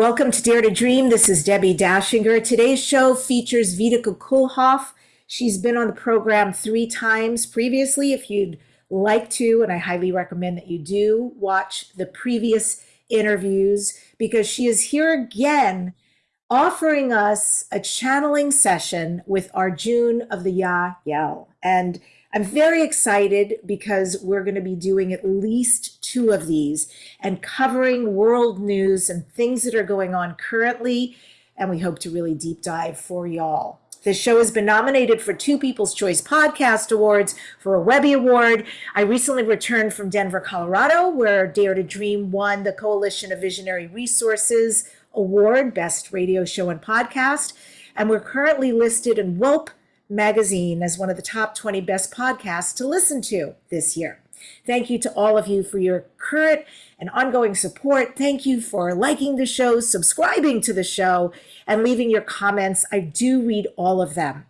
Welcome to Dare to Dream. This is Debbie Dachinger. Today's show features Vitica Kulhoff. She's been on the program three times previously. If you'd like to, and I highly recommend that you do, watch the previous interviews because she is here again offering us a channeling session with Arjun of the Yael. And I'm very excited because we're going to be doing at least two of these and covering world news and things that are going on currently. And we hope to really deep dive for y'all. This show has been nominated for two People's Choice Podcast Awards for a Webby Award. I recently returned from Denver, Colorado, where Dare to Dream won the Coalition of Visionary Resources Award, Best Radio Show and Podcast. And we're currently listed in Welp magazine as one of the top 20 best podcasts to listen to this year. Thank you to all of you for your current and ongoing support. Thank you for liking the show, subscribing to the show, and leaving your comments. I do read all of them.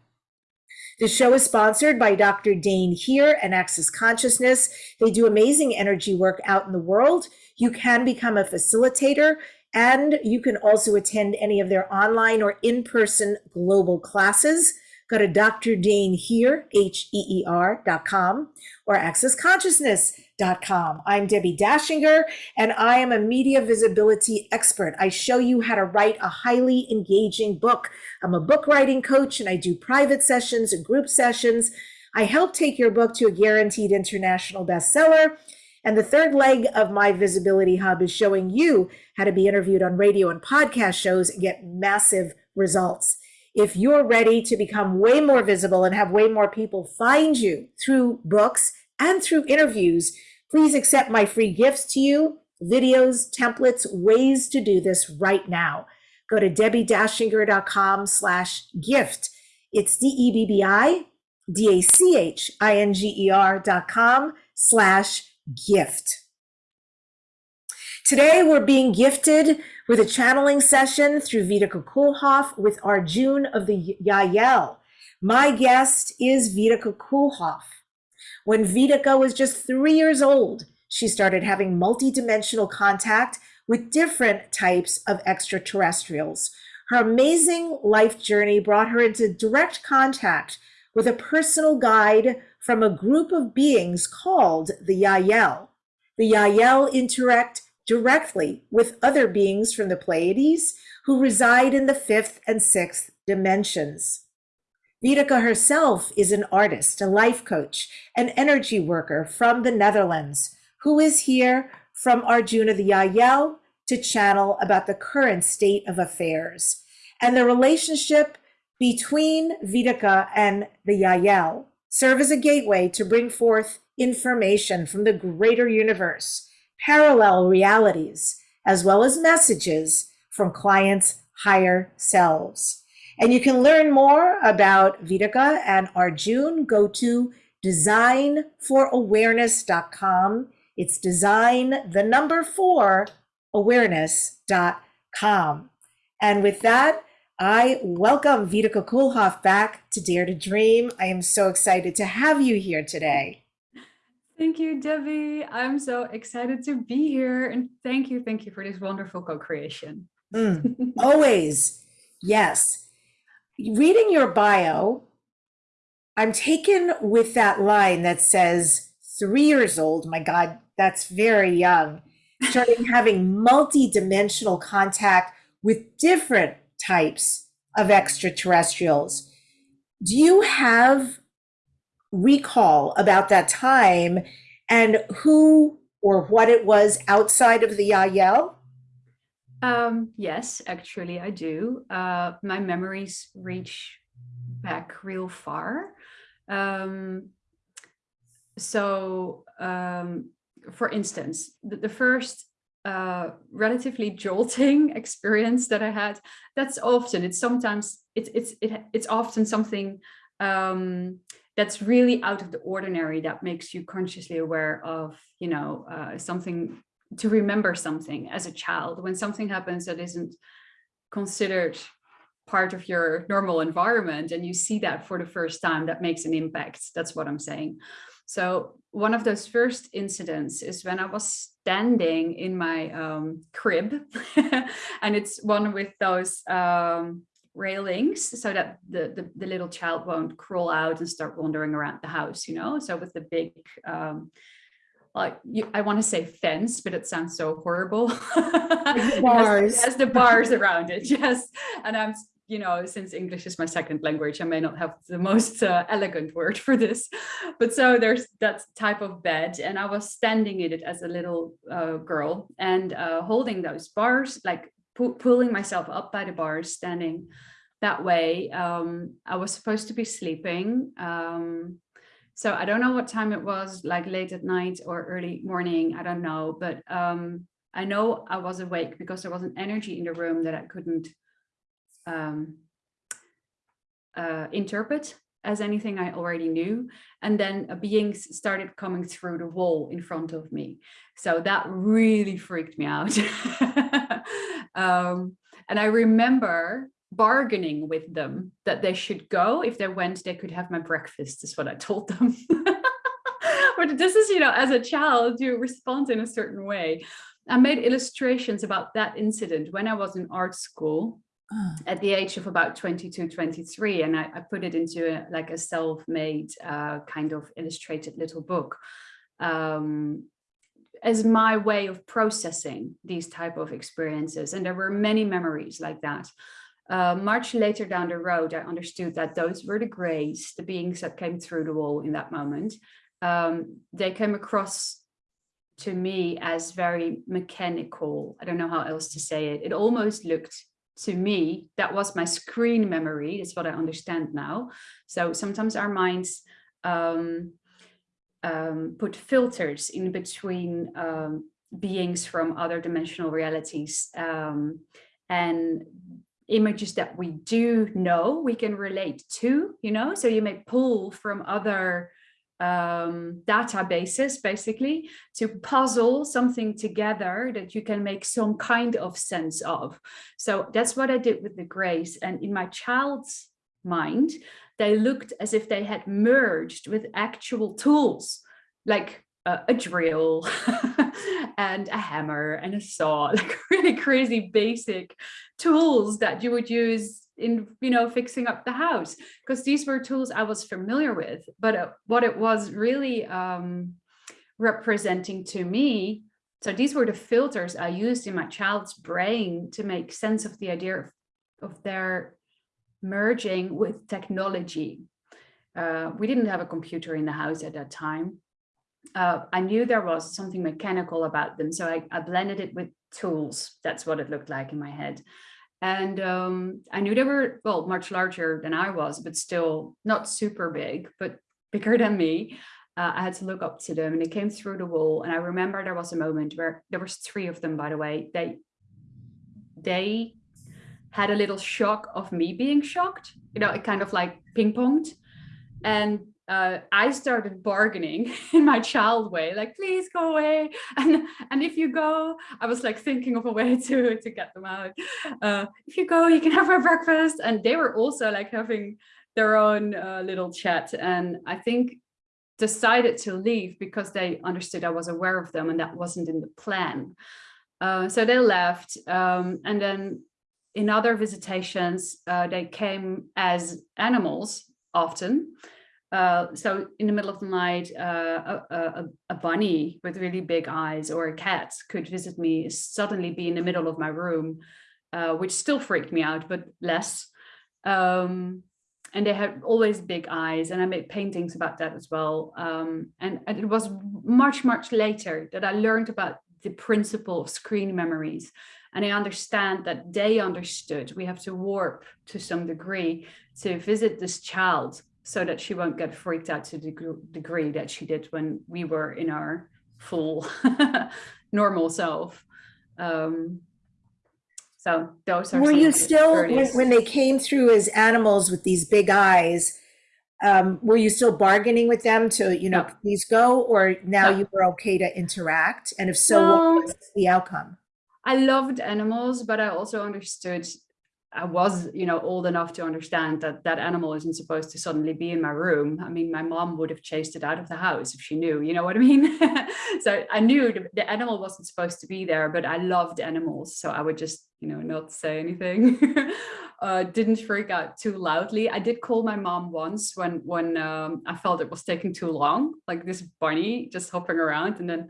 The show is sponsored by Dr. Dain Heer and Access Consciousness. They do amazing energy work out in the world. You can become a facilitator and you can also attend any of their online or in-person global classes. Go to Dr. Dain Heer, H-E-E-R dot com or accessconsciousness.com. I'm Debbie Dachinger and I am a media visibility expert. I show you how to write a highly engaging book. I'm a book writing coach, and I do private sessions and group sessions. I help take your book to a guaranteed international bestseller. And the third leg of my visibility hub is showing you how to be interviewed on radio and podcast shows and get massive results if you're ready to become way more visible and have way more people find you through books and through interviews, please accept my free gifts to you, videos, templates, ways to do this right now. Go to debbiedachinger.com slash gift. It's D-E-B-B-I, D-A-C-H-I-N-G-E-R dot com slash gift. Today, we're being gifted with a channeling session through Vitica Kulhoff with Arjun of the Yael. My guest is Vitica Kulhoff. When Vitica was just three years old, she started having multidimensional contact with different types of extraterrestrials. Her amazing life journey brought her into direct contact with a personal guide from a group of beings called the Yael. The Yael interact directly with other beings from the Pleiades who reside in the fifth and sixth dimensions. Vitica herself is an artist, a life coach, an energy worker from the Netherlands, who is here from Arjuna the Yael to channel about the current state of affairs and the relationship between Vitica and the Yael serve as a gateway to bring forth information from the greater universe parallel realities, as well as messages from clients' higher selves. And you can learn more about Vitica and Arjun. Go to designforawareness.com. It's design, the number four, awareness.com. And with that, I welcome Vitica Kulhoff back to Dare to Dream. I am so excited to have you here today. Thank you, Debbie. I'm so excited to be here. And thank you, thank you for this wonderful co-creation. Mm, always, yes. Reading your bio, I'm taken with that line that says, three years old, my God, that's very young, starting having multi-dimensional contact with different types of extraterrestrials. Do you have recall about that time and who or what it was outside of the Yael? Um, yes, actually I do. Uh, my memories reach back real far. Um, so, um, for instance, the, the first uh, relatively jolting experience that I had, that's often, it's sometimes, it's, it's, it, it's often something um, that's really out of the ordinary that makes you consciously aware of, you know, uh, something to remember something as a child. When something happens that isn't considered part of your normal environment and you see that for the first time that makes an impact. That's what i'm saying. So one of those first incidents is when I was standing in my um, crib and it's one with those um, railings so that the, the, the, little child won't crawl out and start wandering around the house, you know, so with the big, um, like you, I want to say fence, but it sounds so horrible. bars. As the bars around it, yes. And I'm you know, since English is my second language, I may not have the most uh, elegant word for this, but so there's that type of bed and I was standing in it as a little uh, girl and uh, holding those bars, like pu pulling myself up by the bars, standing that way. Um, I was supposed to be sleeping. Um, so I don't know what time it was, like late at night or early morning, I don't know, but um, I know I was awake because there was an energy in the room that I couldn't um, uh, interpret as anything I already knew. And then a being started coming through the wall in front of me. So that really freaked me out. um, and I remember bargaining with them that they should go. If they went, they could have my breakfast is what I told them. but this is, you know, as a child, you respond in a certain way. I made illustrations about that incident when I was in art school Ah. at the age of about 22, 23, and I, I put it into a, like a self-made uh, kind of illustrated little book um, as my way of processing these type of experiences. And there were many memories like that. Uh, much later down the road, I understood that those were the grays, the beings that came through the wall in that moment. Um, they came across to me as very mechanical. I don't know how else to say it. It almost looked to me, that was my screen memory. That's what I understand now. So sometimes our minds um, um, put filters in between um, beings from other dimensional realities um, and images that we do know we can relate to, you know, so you may pull from other um, databases basically to puzzle something together that you can make some kind of sense of. So that's what I did with the grays. And in my child's mind, they looked as if they had merged with actual tools like uh, a drill and a hammer and a saw, like really crazy basic tools that you would use in you know fixing up the house because these were tools I was familiar with but uh, what it was really um, representing to me so these were the filters I used in my child's brain to make sense of the idea of, of their merging with technology. Uh, we didn't have a computer in the house at that time. Uh, I knew there was something mechanical about them so I, I blended it with tools. That's what it looked like in my head and um, I knew they were, well, much larger than I was, but still not super big, but bigger than me. Uh, I had to look up to them and they came through the wall. And I remember there was a moment where there was three of them, by the way, they, they had a little shock of me being shocked, you know, it kind of like ping ponged. And uh, I started bargaining in my child way, like, please go away. And, and if you go, I was like thinking of a way to, to get them out. Uh, if you go, you can have my breakfast. And they were also like having their own uh, little chat. And I think decided to leave because they understood I was aware of them and that wasn't in the plan. Uh, so they left. Um, and then in other visitations, uh, they came as animals often. Uh, so in the middle of the night, uh, a, a, a, bunny with really big eyes or a cat could visit me, suddenly be in the middle of my room, uh, which still freaked me out, but less. Um, and they had always big eyes and I made paintings about that as well. Um, and, and it was much, much later that I learned about the principle of screen memories. And I understand that they understood we have to warp to some degree to visit this child so that she won't get freaked out to the degree that she did when we were in our full normal self. Um, so those are were you still when, when, they came through as animals with these big eyes um, were you still bargaining with them to you know no. please go or now no. you were okay to interact and if so well, what was the outcome i loved animals but i also understood I was, you know, old enough to understand that that animal isn't supposed to suddenly be in my room. I mean, my mom would have chased it out of the house if she knew, you know what I mean? so I knew the, animal wasn't supposed to be there, but I loved animals. So I would just, you know, not say anything. uh, didn't freak out too loudly. I did call my mom once when, when um, I felt it was taking too long, like this bunny just hopping around. And then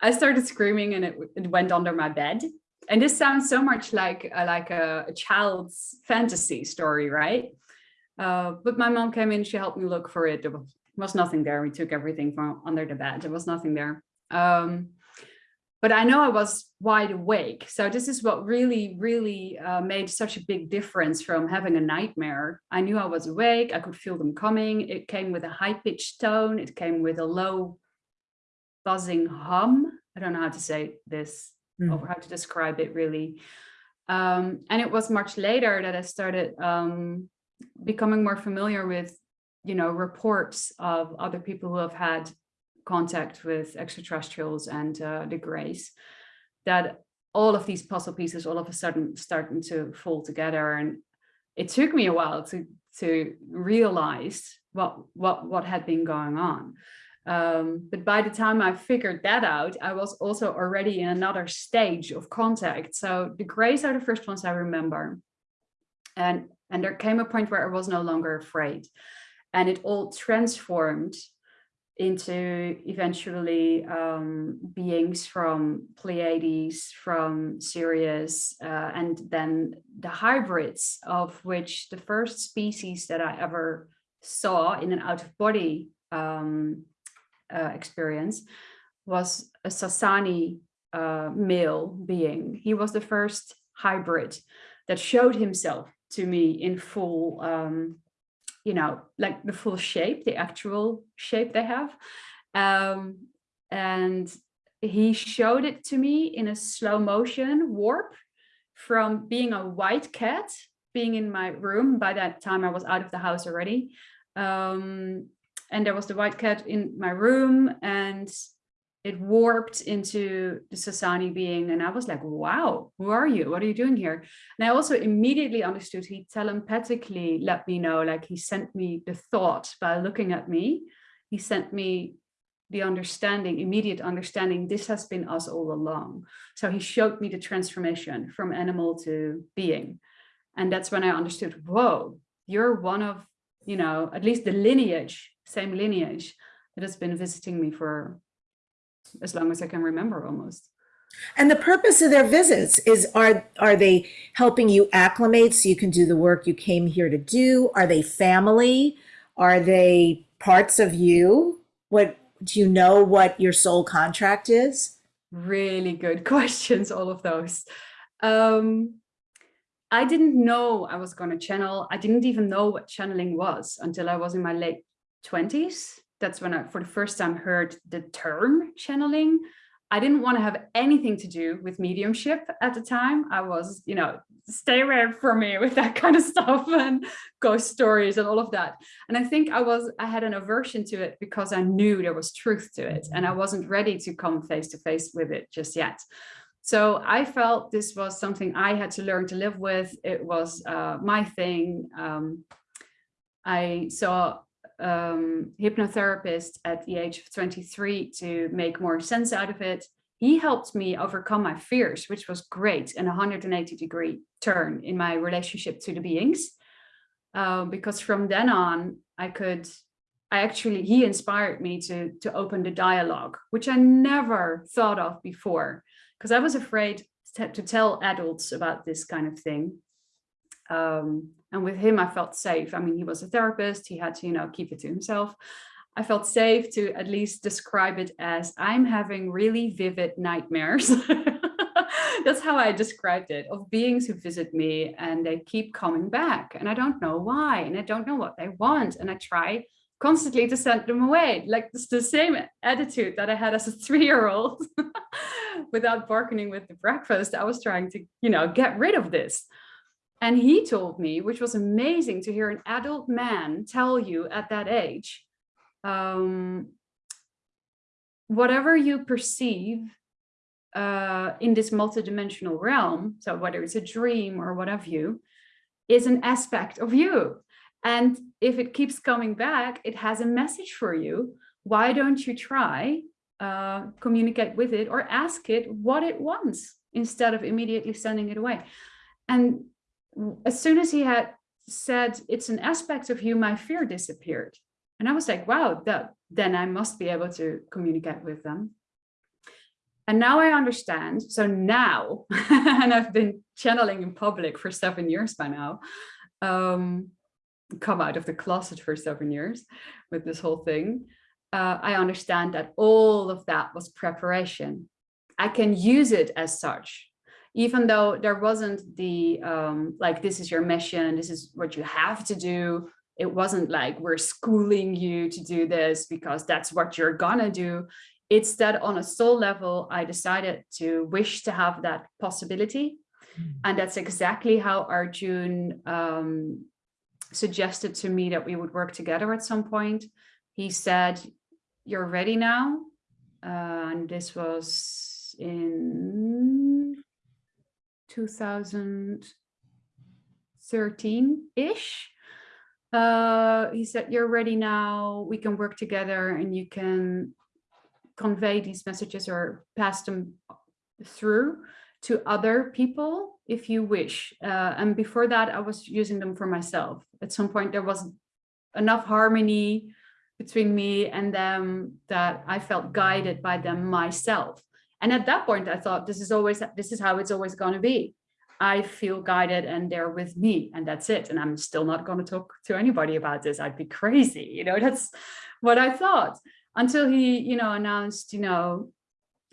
I started screaming and it, it went under my bed and this sounds so much like uh, like a, a, child's fantasy story, right? Uh, but my mom came in, she helped me look for it. There was, was nothing there. We took everything from under the bed. There was nothing there. Um, but I know I was wide awake. So this is what really, really uh, made such a big difference from having a nightmare. I knew I was awake. I could feel them coming. It came with a high pitched tone. It came with a low buzzing hum. I don't know how to say this mm. or how to describe it really. Um, and it was much later that I started um, becoming more familiar with, you know, reports of other people who have had contact with extraterrestrials and uh, the grays, that all of these puzzle pieces all of a sudden starting to fall together. And it took me a while to to realize what what what had been going on. Um, but by the time I figured that out, I was also already in another stage of contact. So the grays are the first ones I remember. And, and there came a point where I was no longer afraid. And it all transformed into eventually um, beings from Pleiades, from Sirius, uh, and then the hybrids of which the first species that I ever saw in an out of body um, uh, experience was a Sassani uh, male being. He was the first hybrid that showed himself to me in full, um, you know, like the full shape, the actual shape they have. Um, and he showed it to me in a slow motion warp from being a white cat, being in my room. By that time, I was out of the house already. Um, and there was the white cat in my room and it warped into the Sassani being. And I was like, wow, who are you? What are you doing here? And I also immediately understood he telepathically let me know, like he sent me the thought by looking at me. He sent me the understanding, immediate understanding, this has been us all along. So he showed me the transformation from animal to being. And that's when I understood, whoa, you're one of, you know, at least the lineage same lineage that has been visiting me for as long as I can remember almost. And the purpose of their visits is are are they helping you acclimate so you can do the work you came here to do? Are they family? Are they parts of you? What do you know what your soul contract is? Really good questions, all of those. Um, I didn't know I was going to channel. I didn't even know what channeling was until I was in my late 20s. That's when I, for the first time, heard the term channeling. I didn't want to have anything to do with mediumship at the time. I was, you know, stay away from me with that kind of stuff and ghost stories and all of that. And I think I was, I had an aversion to it because I knew there was truth to it and I wasn't ready to come face to face with it just yet. So I felt this was something I had to learn to live with. It was uh, my thing. Um, I saw um, hypnotherapist at the age of 23 to make more sense out of it. He helped me overcome my fears, which was great, and a 180 degree turn in my relationship to the beings. Uh, because from then on, I could, I actually, he inspired me to, to open the dialogue, which I never thought of before, because I was afraid to, to tell adults about this kind of thing. Um, and with him, I felt safe. I mean, he was a therapist. He had to, you know, keep it to himself. I felt safe to at least describe it as I'm having really vivid nightmares. That's how I described it of beings who visit me and they keep coming back and I don't know why and I don't know what they want and I try constantly to send them away like it's the same attitude that I had as a three-year-old without bargaining with the breakfast I was trying to you know get rid of this and he told me, which was amazing to hear an adult man tell you at that age, um, whatever you perceive uh, in this multidimensional realm, so whether it's a dream or what have you, is an aspect of you. And if it keeps coming back, it has a message for you. Why don't you try uh, communicate with it or ask it what it wants instead of immediately sending it away? And as soon as he had said it's an aspect of you, my fear disappeared. And I was like, wow, that then I must be able to communicate with them. And now I understand. So now, and I've been channeling in public for seven years by now, um, come out of the closet for seven years with this whole thing. Uh, I understand that all of that was preparation. I can use it as such, even though there wasn't the, um, like, this is your mission, this is what you have to do. It wasn't like we're schooling you to do this because that's what you're gonna do. It's that on a soul level, I decided to wish to have that possibility. Mm. And that's exactly how Arjun um, suggested to me that we would work together at some point. He said, you're ready now. Uh, and this was in 2013-ish. Uh, he said, you're ready now, we can work together and you can convey these messages or pass them through to other people if you wish. Uh, and before that, I was using them for myself. At some point, there was enough harmony between me and them that I felt guided by them myself. And at that point, I thought this is always this is how it's always going to be. I feel guided and they're with me and that's it. And I'm still not going to talk to anybody about this. I'd be crazy. You know, that's what I thought until he, you know, announced, you know,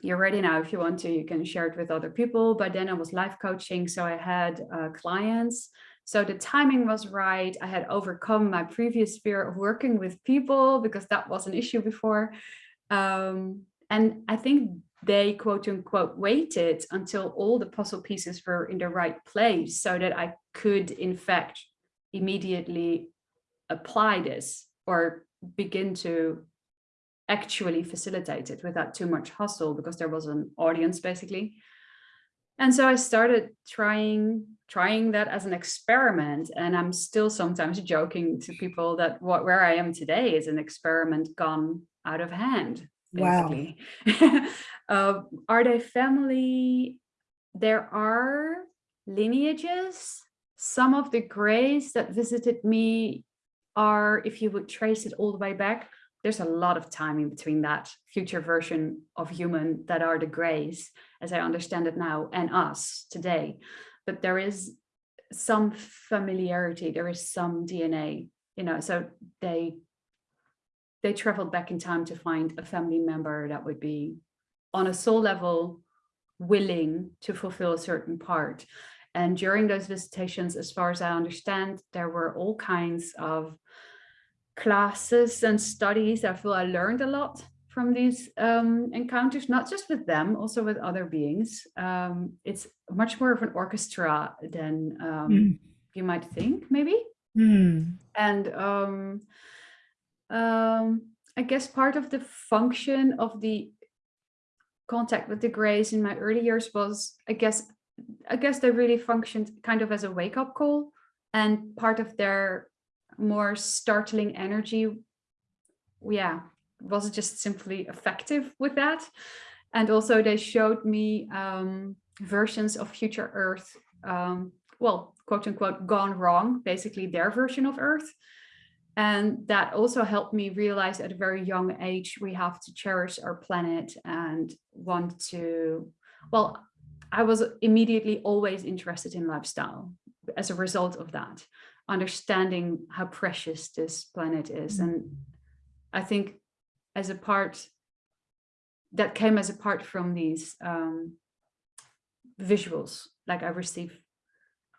you're ready now. If you want to, you can share it with other people. But then I was life coaching. So I had uh, clients. So the timing was right. I had overcome my previous fear of working with people because that was an issue before. Um, and I think they quote unquote waited until all the puzzle pieces were in the right place so that I could in fact immediately apply this or begin to actually facilitate it without too much hustle because there was an audience basically. And so I started trying trying that as an experiment and I'm still sometimes joking to people that what where I am today is an experiment gone out of hand basically. Wow. uh, are they family? There are lineages. Some of the grays that visited me are, if you would trace it all the way back, there's a lot of time in between that future version of human that are the grays, as I understand it now, and us today. But there is some familiarity, there is some DNA, you know, so they they traveled back in time to find a family member that would be on a soul level willing to fulfill a certain part. And during those visitations, as far as I understand, there were all kinds of classes and studies. I feel I learned a lot from these um, encounters, not just with them, also with other beings. Um, it's much more of an orchestra than um, mm. you might think, maybe. Mm. And um, um, I guess part of the function of the contact with the Greys in my early years was, I guess, I guess they really functioned kind of as a wake-up call and part of their more startling energy. Yeah was just simply effective with that. And also they showed me um, versions of future earth um, well quote unquote gone wrong basically their version of earth. And that also helped me realize at a very young age we have to cherish our planet and want to well i was immediately always interested in lifestyle as a result of that understanding how precious this planet is. Mm-hmm. And I think as a part that came as a part from these um, visuals, like I receive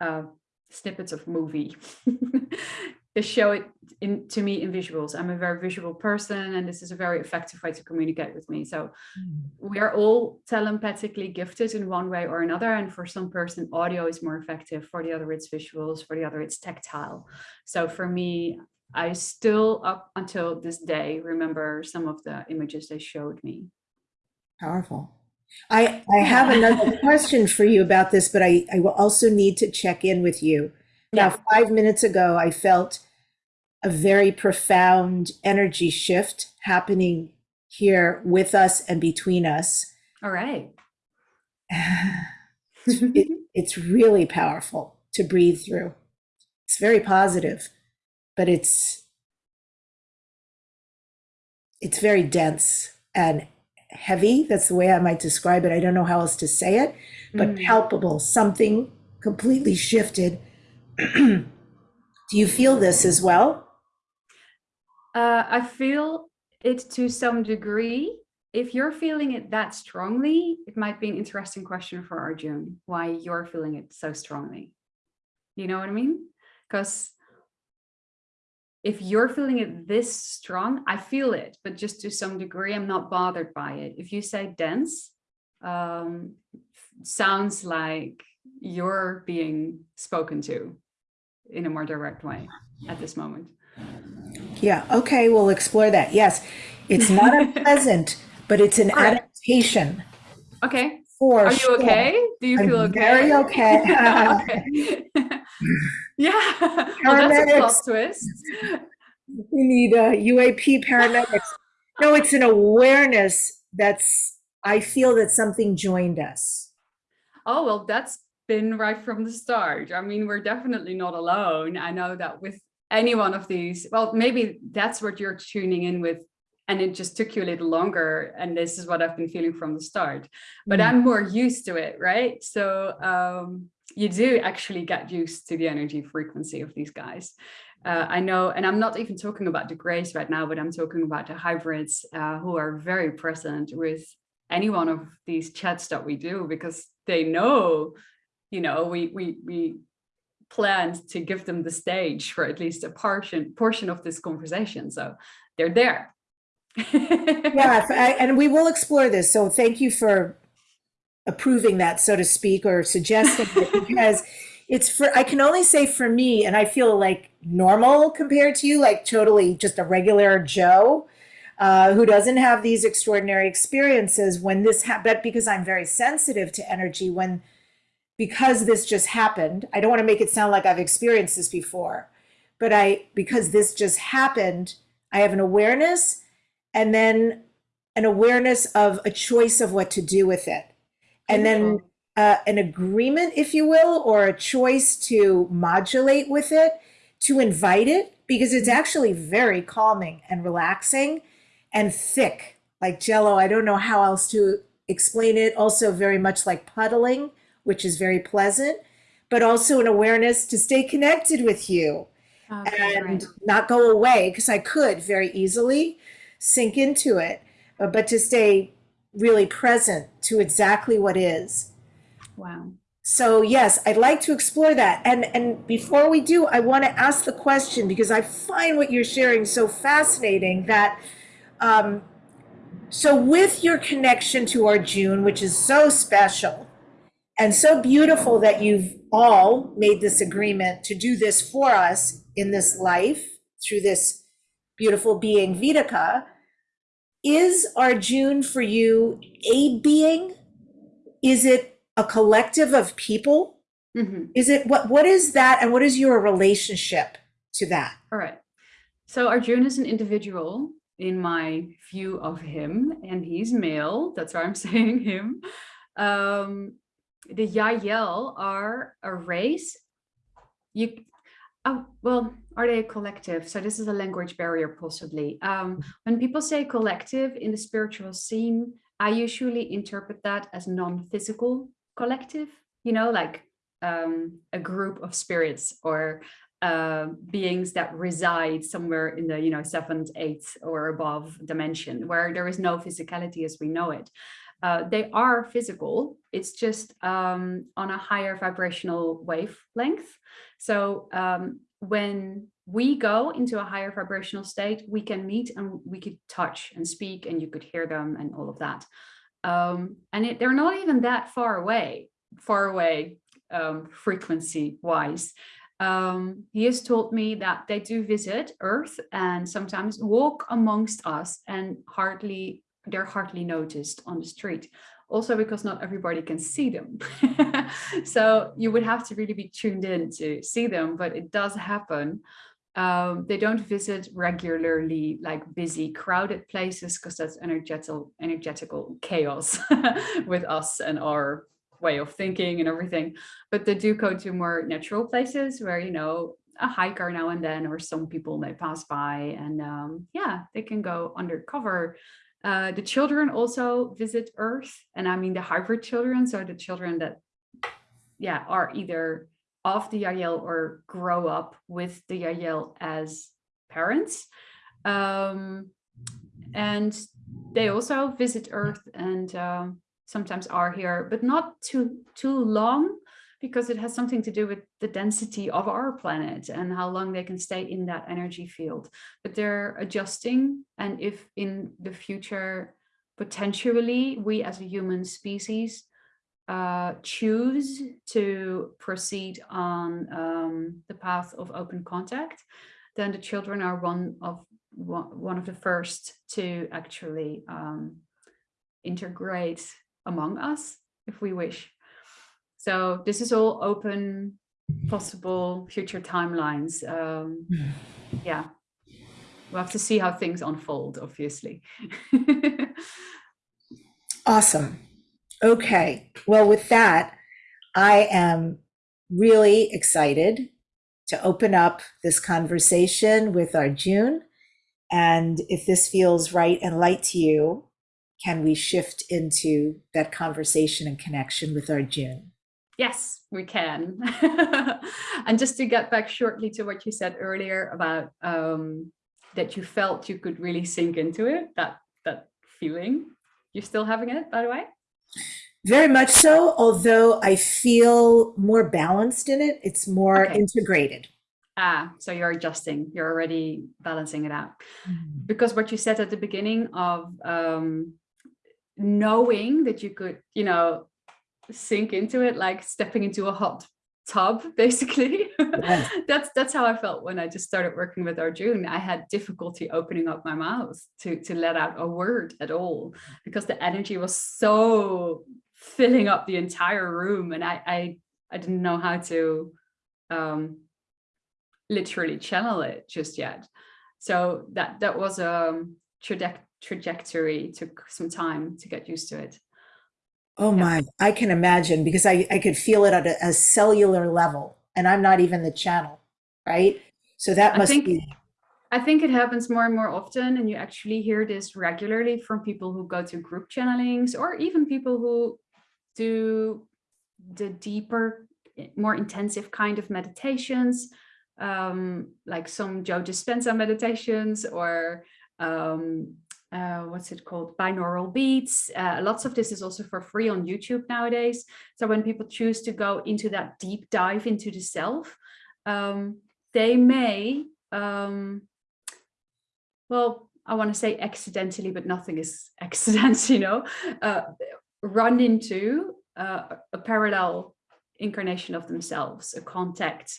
uh, snippets of movie they show it in to me in visuals. I'm a very visual person and this is a very effective way to communicate with me. So mm. we are all telepathically gifted in one way or another. And for some person, audio is more effective. For the other, it's visuals. For the other, it's tactile. So for me, I still up until this day remember some of the images they showed me. Powerful. I, I have another question for you about this, but I, I will also need to check in with you Now, Yeah. five minutes ago, I felt a very profound energy shift happening here with us and between us. All right. It, it's really powerful to breathe through. It's very positive, but it's it's very dense and heavy. That's the way I might describe it. I don't know how else to say it, but Mm. palpable. Something completely shifted. Do you feel this as well? Uh, I feel it to some degree. If you're feeling it that strongly, it might be an interesting question for Arjun, why you're feeling it so strongly. You know what I mean? Because if you're feeling it this strong, I feel it, but just to some degree, I'm not bothered by it. If you say dense, um, sounds like you're being spoken to in a more direct way at this moment. Yeah, okay, we'll explore that. Yes, it's not unpleasant, but it's an right. adaptation Okay. for Are you sure. okay? Do you I'm feel okay? very okay. okay. yeah. Well, that's a plot Paramedics. twist. We need uh, a UAP paramedics. No, it's an awareness that's, I feel that something joined us. Oh, well, that's been right from the start. I mean, we're definitely not alone. I know that with any one of these, well, maybe that's what you're tuning in with. And it just took you a little longer. And this is what I've been feeling from the start. But Mm. I'm more used to it, right? So um, you do actually get used to the energy frequency of these guys. Uh, I know, and I'm not even talking about the grays right now, but I'm talking about the hybrids uh, who are very present with any one of these chats that we do because they know, you know, we we we planned to give them the stage for at least a portion portion of this conversation. So they're there. I- and we will explore this. So thank you for approving that, so to speak, or suggesting it because it's for, I can only say for me, and I feel like normal compared to you, like totally just a regular Joe uh, who doesn't have these extraordinary experiences when this happened, because I'm very sensitive to energy when, because this just happened, I don't want to make it sound like I've experienced this before, but I, because this just happened, I have an awareness and then an awareness of a choice of what to do with it. And then uh, an agreement, if you will, or a choice to modulate with it, to invite it, because it's actually very calming and relaxing and thick, like jello. I don't know how else to explain it. Also, very much like puddling, which is very pleasant, but also an awareness to stay connected with you Okay, and great. not go away because I could very easily sink into it, uh, but to stay really present to exactly what is. Wow. So yes, I'd like to explore that. And and before we do, I want to ask the question because I find what you're sharing so fascinating that um, so with your connection to Arjun, which is so special and so beautiful that you've all made this agreement to do this for us in this life through this beautiful being Vitica, is Arjun for you a being? Is it a collective of people? Mhm. Is it what what is that and what is your relationship to that? All right. So Arjun is an individual in my view of him, and he's male. That's why I'm saying him. Um, the Yael are a race. You, oh, well, are they a collective? So this is a language barrier, possibly. Um, when people say collective in the spiritual scene, I usually interpret that as non-physical collective. You know, like um, a group of spirits or uh, beings that reside somewhere in the you know seventh, eighth, or above dimension, where there is no physicality as we know it. Uh, they are physical. It's just um, on a higher vibrational wavelength. So um, when we go into a higher vibrational state, we can meet and we could touch and speak, and you could hear them and all of that. Um, and it, they're not even that far away, far away um, frequency wise. Um, he has told me that they do visit Earth and sometimes walk amongst us and hardly they're hardly noticed on the street. Also because not everybody can see them. so you would have to really be tuned in to see them, but it does happen. Um, they don't visit regularly like busy crowded places because that's energetical energetical chaos with us and our way of thinking and everything but they do go to more natural places where you know a hiker now and then or some people may pass by and um, yeah they can go undercover uh, the children also visit earth and i mean the hybrid children so the children that yeah are either of the Yael or grow up with the Yael as parents. Um, and they also visit Earth and um, sometimes are here, but not too, too long because it has something to do with the density of our planet and how long they can stay in that energy field. But they're adjusting. And if in the future, potentially we as a human species uh, choose to proceed on um, the path of open contact, then the children are one of one of the first to actually um, integrate among us if we wish. So this is all open possible future timelines. Um, yeah, we'll have to see how things unfold, obviously. awesome. Okay, well, with that, I am really excited to open up this conversation with Arjun. And if this feels right and light to you, can we shift into that conversation and connection with Arjun? Yes, we can. and just to get back shortly to what you said earlier about um, that you felt you could really sink into it, that that feeling, you're still having it, by the way? Very much so, although I feel more balanced in it. It's more okay. integrated. Ah, so you're adjusting, you're already balancing it out. Mm -hmm. Because what you said at the beginning of um, knowing that you could, you know, sink into it, like stepping into a hot tub, basically. That's that's how I felt when I just started working with Arjun. I had difficulty opening up my mouth to to let out a word at all because the energy was so filling up the entire room, and I I I didn't know how to um, literally channel it just yet. So that that was a trajectory. Took some time to get used to it. Oh yeah. my, I can imagine because I, I could feel it at a, a, cellular level and I'm not even the channel, right? So that must I think, be. I think it happens more and more often and you actually hear this regularly from people who go to group channelings or even people who do the deeper, more intensive kind of meditations, um, like some Joe Dispenza meditations or um, uh, what's it called, binaural beats. Uh, lots of this is also for free on YouTube nowadays. So when people choose to go into that deep dive into the self, um, they may, um, well, I want to say accidentally, but nothing is accidents, you know, uh, run into uh, a parallel incarnation of themselves, a contact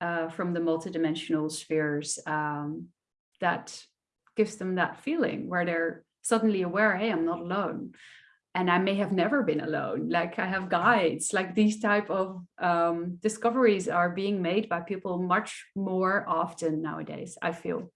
uh, from the multidimensional spheres um, that gives them that feeling where they're suddenly aware, hey, I'm not alone. And I may have never been alone. Like I have guides, like these type of um, discoveries are being made by people much more often nowadays, I feel.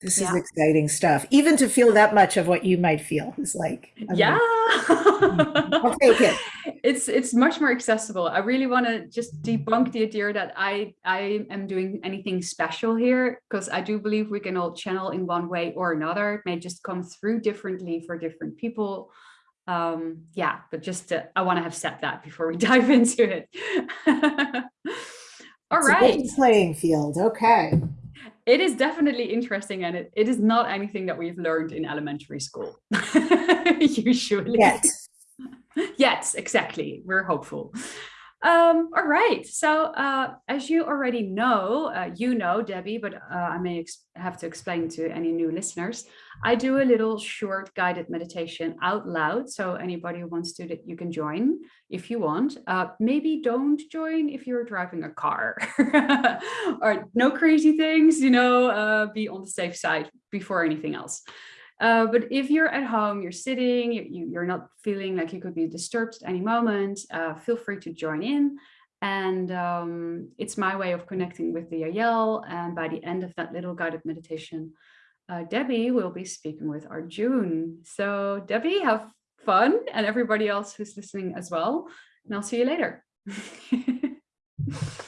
This yeah. is exciting stuff. Even to feel that much of what you might feel is like, I yeah. I'll take it. It's it's much more accessible. I really want to just debunk the idea that I I am doing anything special here because I do believe we can all channel in one way or another. It may just come through differently for different people. Um, yeah, but just to, I want to have said that before we dive into it. all it's right. playing field. Okay it is definitely interesting and it, it is not anything that we've learned in elementary school. Usually. Yet. Yes exactly. We're hopeful um, all right, so uh, as you already know, uh, you know, Debbie, but uh, I may have to explain to any new listeners, I do a little short guided meditation out loud. So anybody who wants to, you can join if you want. Uh, maybe don't join if you're driving a car or no crazy things, you know, uh, be on the safe side before anything else. Uh, but if you're at home, you're sitting, you, you're not feeling like you could be disturbed at any moment, uh, feel free to join in. And um, it's my way of connecting with the Ayel. And by the end of that little guided meditation, uh, Debbie will be speaking with Arjun. So Debbie, have fun and everybody else who's listening as well. And I'll see you later.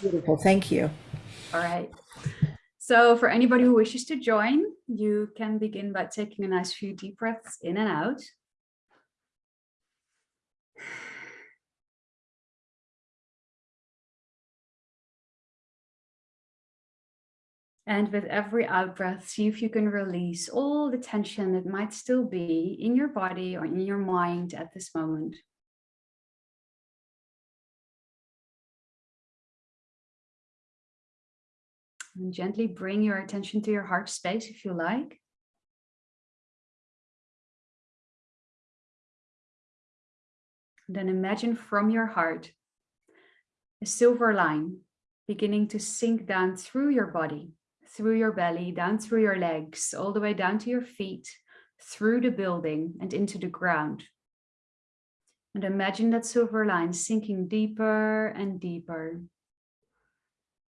Beautiful. Thank you. All right. So for anybody who wishes to join, you can begin by taking a nice few deep breaths in and out. And with every out breath, see if you can release all the tension that might still be in your body or in your mind at this moment. And gently bring your attention to your heart space if you like. Then imagine from your heart a silver line beginning to sink down through your body through your belly, down through your legs, all the way down to your feet, through the building and into the ground. And imagine that silver line sinking deeper and deeper,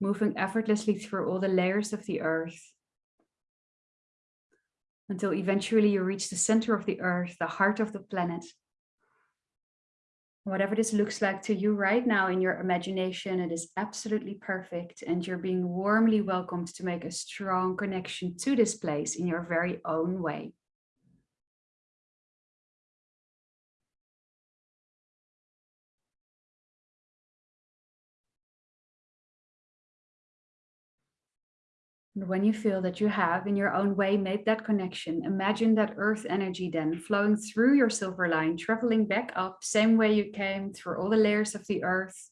moving effortlessly through all the layers of the earth until eventually you reach the center of the earth, the heart of the planet, Whatever this looks like to you right now in your imagination, it is absolutely perfect. And you're being warmly welcomed to make a strong connection to this place in your very own way. And when you feel that you have in your own way made that connection, imagine that earth energy then flowing through your silver line, traveling back up, same way you came through all the layers of the earth,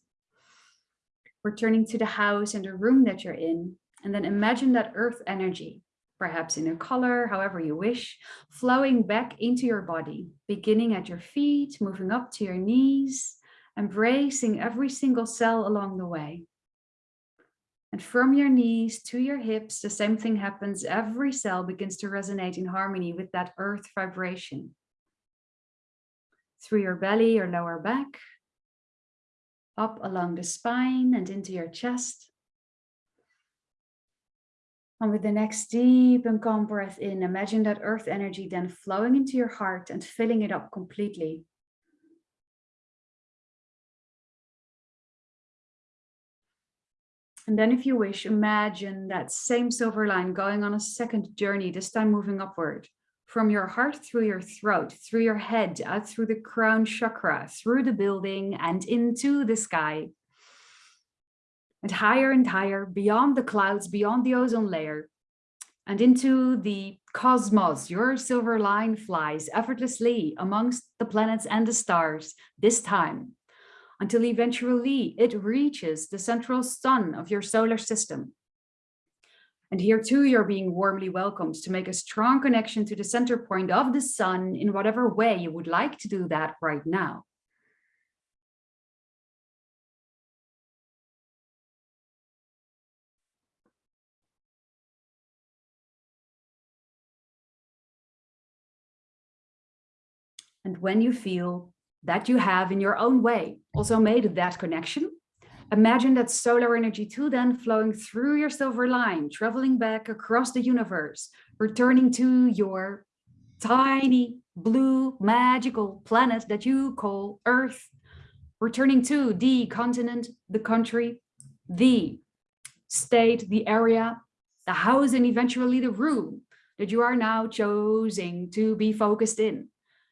returning to the house and the room that you're in. And then imagine that earth energy, perhaps in a color, however you wish, flowing back into your body, beginning at your feet, moving up to your knees, embracing every single cell along the way. And from your knees to your hips, the same thing happens. Every cell begins to resonate in harmony with that earth vibration. Through your belly or lower back, up along the spine and into your chest. And with the next deep and calm breath in, imagine that earth energy then flowing into your heart and filling it up completely. And then if you wish, imagine that same silver line going on a second journey, this time moving upward from your heart through your throat, through your head, out through the crown chakra, through the building and into the sky. And higher and higher, beyond the clouds, beyond the ozone layer, and into the cosmos. Your silver line flies effortlessly amongst the planets and the stars, this time until eventually it reaches the central sun of your solar system. And here too, you're being warmly welcomed to make a strong connection to the center point of the sun in whatever way you would like to do that right now. And when you feel that you have in your own way also made that connection. Imagine that solar energy too then flowing through your silver line, traveling back across the universe, returning to your tiny blue magical planet that you call Earth, returning to the continent, the country, the state, the area, the house, and eventually the room that you are now choosing to be focused in.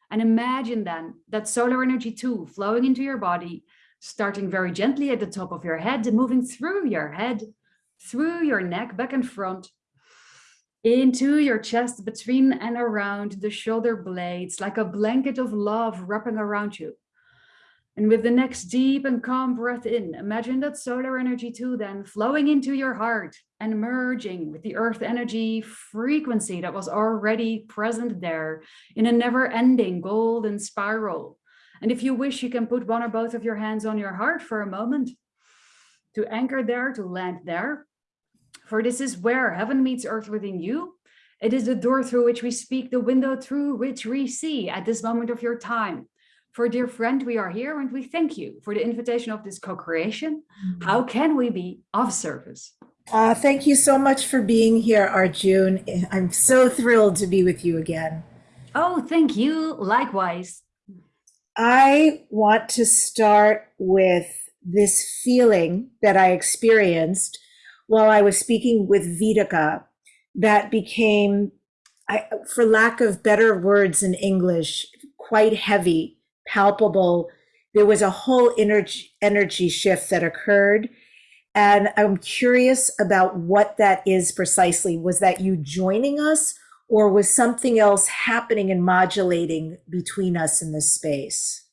And imagine then that solar energy too flowing into your body, starting very gently at the top of your head, moving through your head, through your neck, back and front, into your chest, between and around the shoulder blades, like a blanket of love wrapping around you. And with the next deep and calm breath in, imagine that solar energy too then flowing into your heart and merging with the earth energy frequency that was already present there in a never ending golden spiral. And if you wish, you can put one or both of your hands on your heart for a moment to anchor there, to land there. For this is where heaven meets earth within you. It is the door through which we speak, the window through which we see at this moment of your time. For dear friend, we are here and we thank you for the invitation of this co-creation. How can we be of service? Uh, thank you so much for being here, Arjun. I'm so thrilled to be with you again. Oh, thank you. Likewise. I want to start with this feeling that I experienced while I was speaking with Vitica that became, I, for lack of better words in English, quite heavy, palpable. There was a whole energy, energy shift that occurred. And I'm curious about what that is precisely. Was that you joining us, or was something else happening and modulating between us in this space?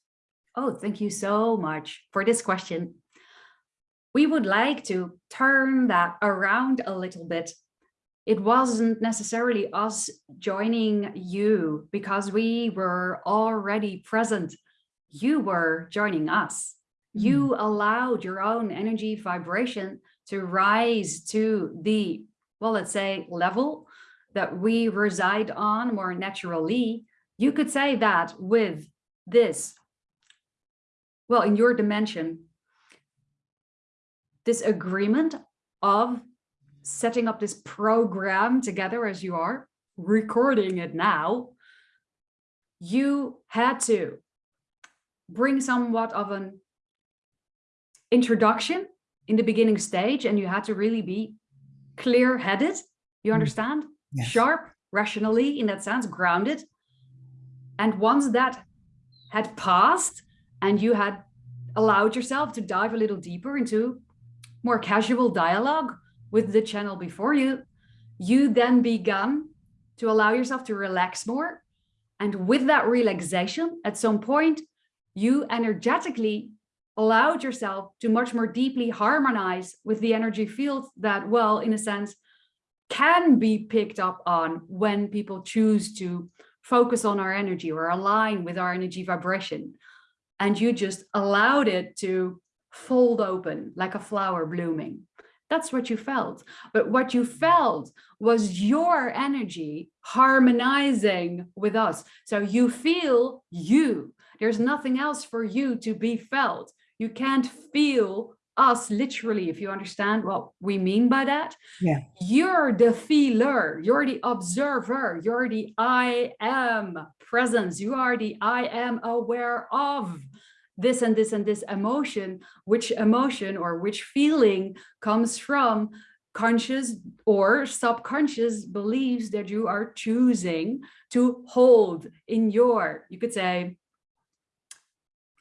Oh, thank you so much for this question. We would like to turn that around a little bit. It wasn't necessarily us joining you because we were already present. You were joining us. You mm-hmm. allowed your own energy vibration to rise to the, well, let's say level that we reside on more naturally. You could say that with this well, in your dimension, this agreement of setting up this program together as you are, recording it now, you had to bring somewhat of an introduction in the beginning stage and you had to really be clear-headed, you Mm. understand? Yes. Sharp, rationally, in that sense, grounded. And once that had passed, and you had allowed yourself to dive a little deeper into more casual dialogue with the channel before you, you then began to allow yourself to relax more. And with that relaxation, at some point, you energetically allowed yourself to much more deeply harmonize with the energy field that, well, in a sense, can be picked up on when people choose to focus on our energy or align with our energy vibration and you just allowed it to fold open like a flower blooming. That's what you felt. But what you felt was your energy harmonizing with us. So you feel you. There's nothing else for you to be felt. You can't feel us literally, if you understand what we mean by that. Yeah. You're the feeler, you're the observer, you're the I am presence, you are the I am aware of this and this and this emotion, which emotion or which feeling comes from conscious or subconscious beliefs that you are choosing to hold in your, you could say,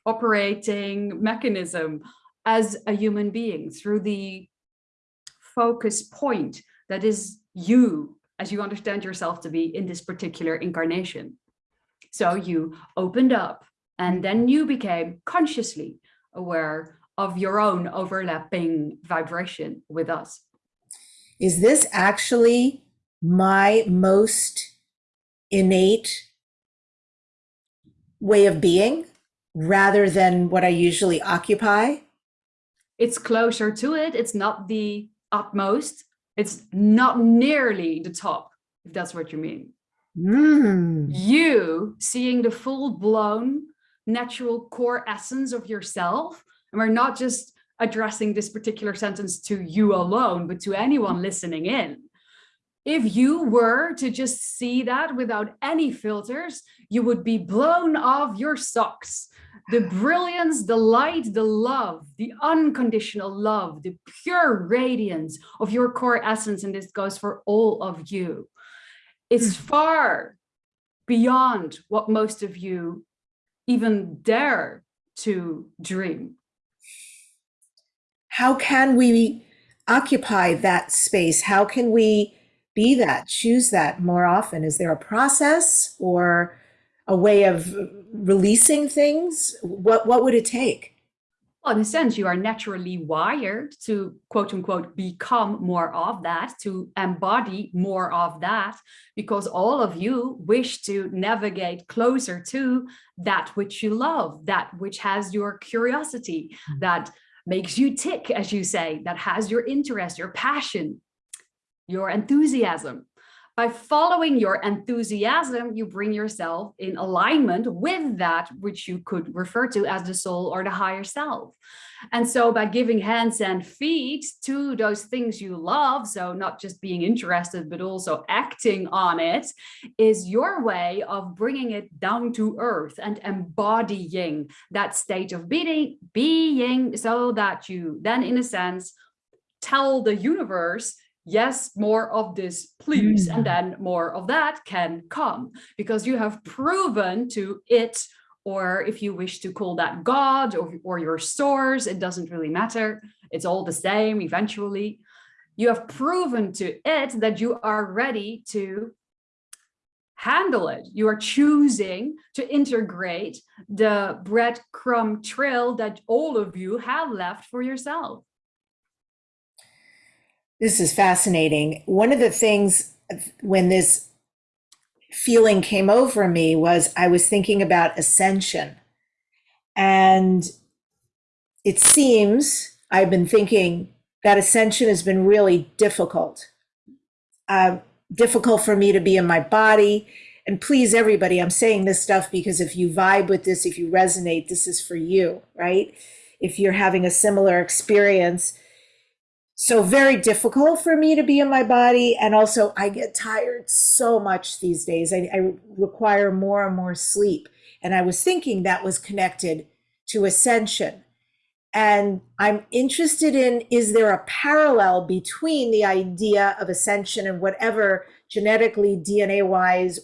operating mechanism as a human being through the focus point that is you as you understand yourself to be in this particular incarnation. So you opened up and then you became consciously aware of your own overlapping vibration with us. Is this actually my most innate way of being rather than what I usually occupy? It's closer to it. It's not the utmost. It's not nearly the top, if that's what you mean. Mm. You seeing the full blown natural core essence of yourself. And we're not just addressing this particular sentence to you alone, but to anyone listening in. If you were to just see that without any filters, you would be blown off your socks. The brilliance, the light, the love, the unconditional love, the pure radiance of your core essence, and this goes for all of you. It's hmm. far beyond what most of you even dare to dream. How can we occupy that space? How can we be that, choose that more often? Is there a process or a way of releasing things? What, what would it take? Well, in a sense, you are naturally wired to quote unquote become more of that, to embody more of that, because all of you wish to navigate closer to that which you love, that which has your curiosity, hmm. that makes you tick, as you say, that has your interest, your passion, your enthusiasm. By following your enthusiasm, you bring yourself in alignment with that which you could refer to as the soul or the higher self. And so by giving hands and feet to those things you love, so not just being interested, but also acting on it, is your way of bringing it down to earth and embodying that state of being, being so that you then, in a sense, tell the universe yes, more of this, please, and mm. then more of that can come because you have proven to it, or if you wish to call that God or, or your source, it doesn't really matter. It's all the same eventually. You have proven to it that you are ready to handle it. You are choosing to integrate the breadcrumb trail that all of you have left for yourself. This is fascinating. One of the things when this feeling came over me was I was thinking about ascension. And it seems I've been thinking that ascension has been really difficult. Uh, difficult for me to be in my body. And please, everybody, I'm saying this stuff because if you vibe with this, if you resonate, this is for you, right? If you're having a similar experience, so very difficult for me to be in my body and also i get tired so much these days. I, I, require more and more sleep and i was thinking that was connected to ascension. And i'm interested in is there a parallel between the idea of ascension and whatever genetically dna wise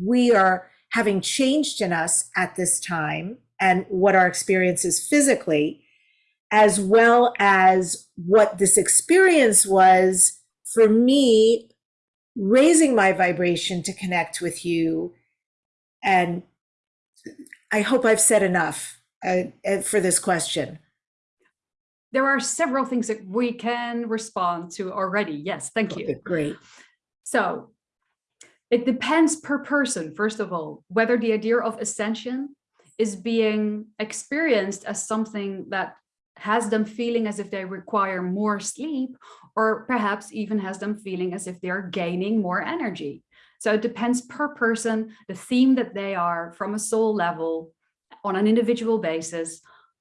we are having changed in us at this time and what our experience is physically as well as what this experience was for me raising my vibration to connect with you. And I hope I've said enough uh, uh, for this question. There are several things that we can respond to already. Yes, thank you. Okay, great. So it depends per person, first of all, whether the idea of ascension is being experienced as something that has them feeling as if they require more sleep, or perhaps even has them feeling as if they are gaining more energy. So it depends per person, the theme that they are from a soul level on an individual basis,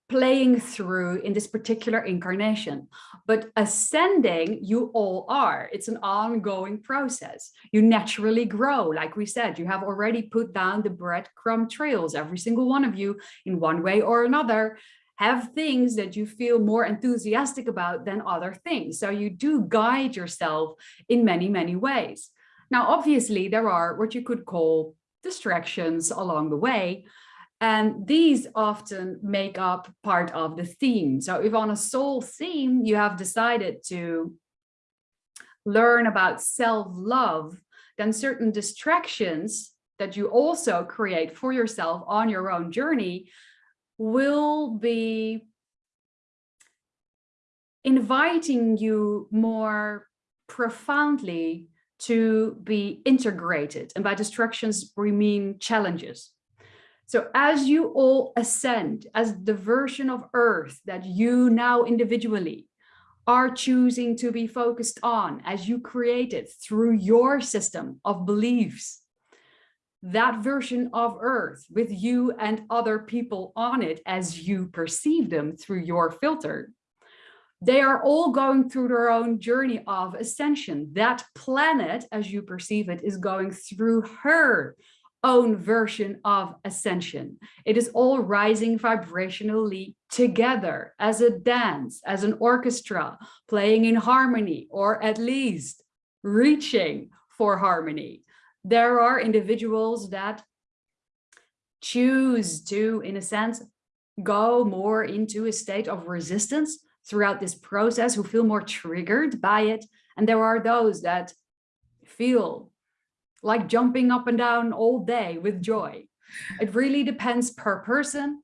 playing through in this particular incarnation. But ascending, you all are. It's an ongoing process. You naturally grow. Like we said, you have already put down the breadcrumb trails, every single one of you in one way or another have things that you feel more enthusiastic about than other things. So you do guide yourself in many, many ways. Now, obviously, there are what you could call distractions along the way. And these often make up part of the theme. So if on a soul theme, you have decided to learn about self-love, then certain distractions that you also create for yourself on your own journey will be inviting you more profoundly to be integrated. And by distractions, we mean challenges. So as you all ascend as the version of Earth that you now individually are choosing to be focused on as you create it through your system of beliefs, that version of earth with you and other people on it as you perceive them through your filter. They are all going through their own journey of ascension. That planet as you perceive it is going through her own version of ascension. It is all rising vibrationally together as a dance as an orchestra playing in harmony or at least reaching for harmony there are individuals that choose to, in a sense, go more into a state of resistance throughout this process, who feel more triggered by it. And there are those that feel like jumping up and down all day with joy. It really depends per person.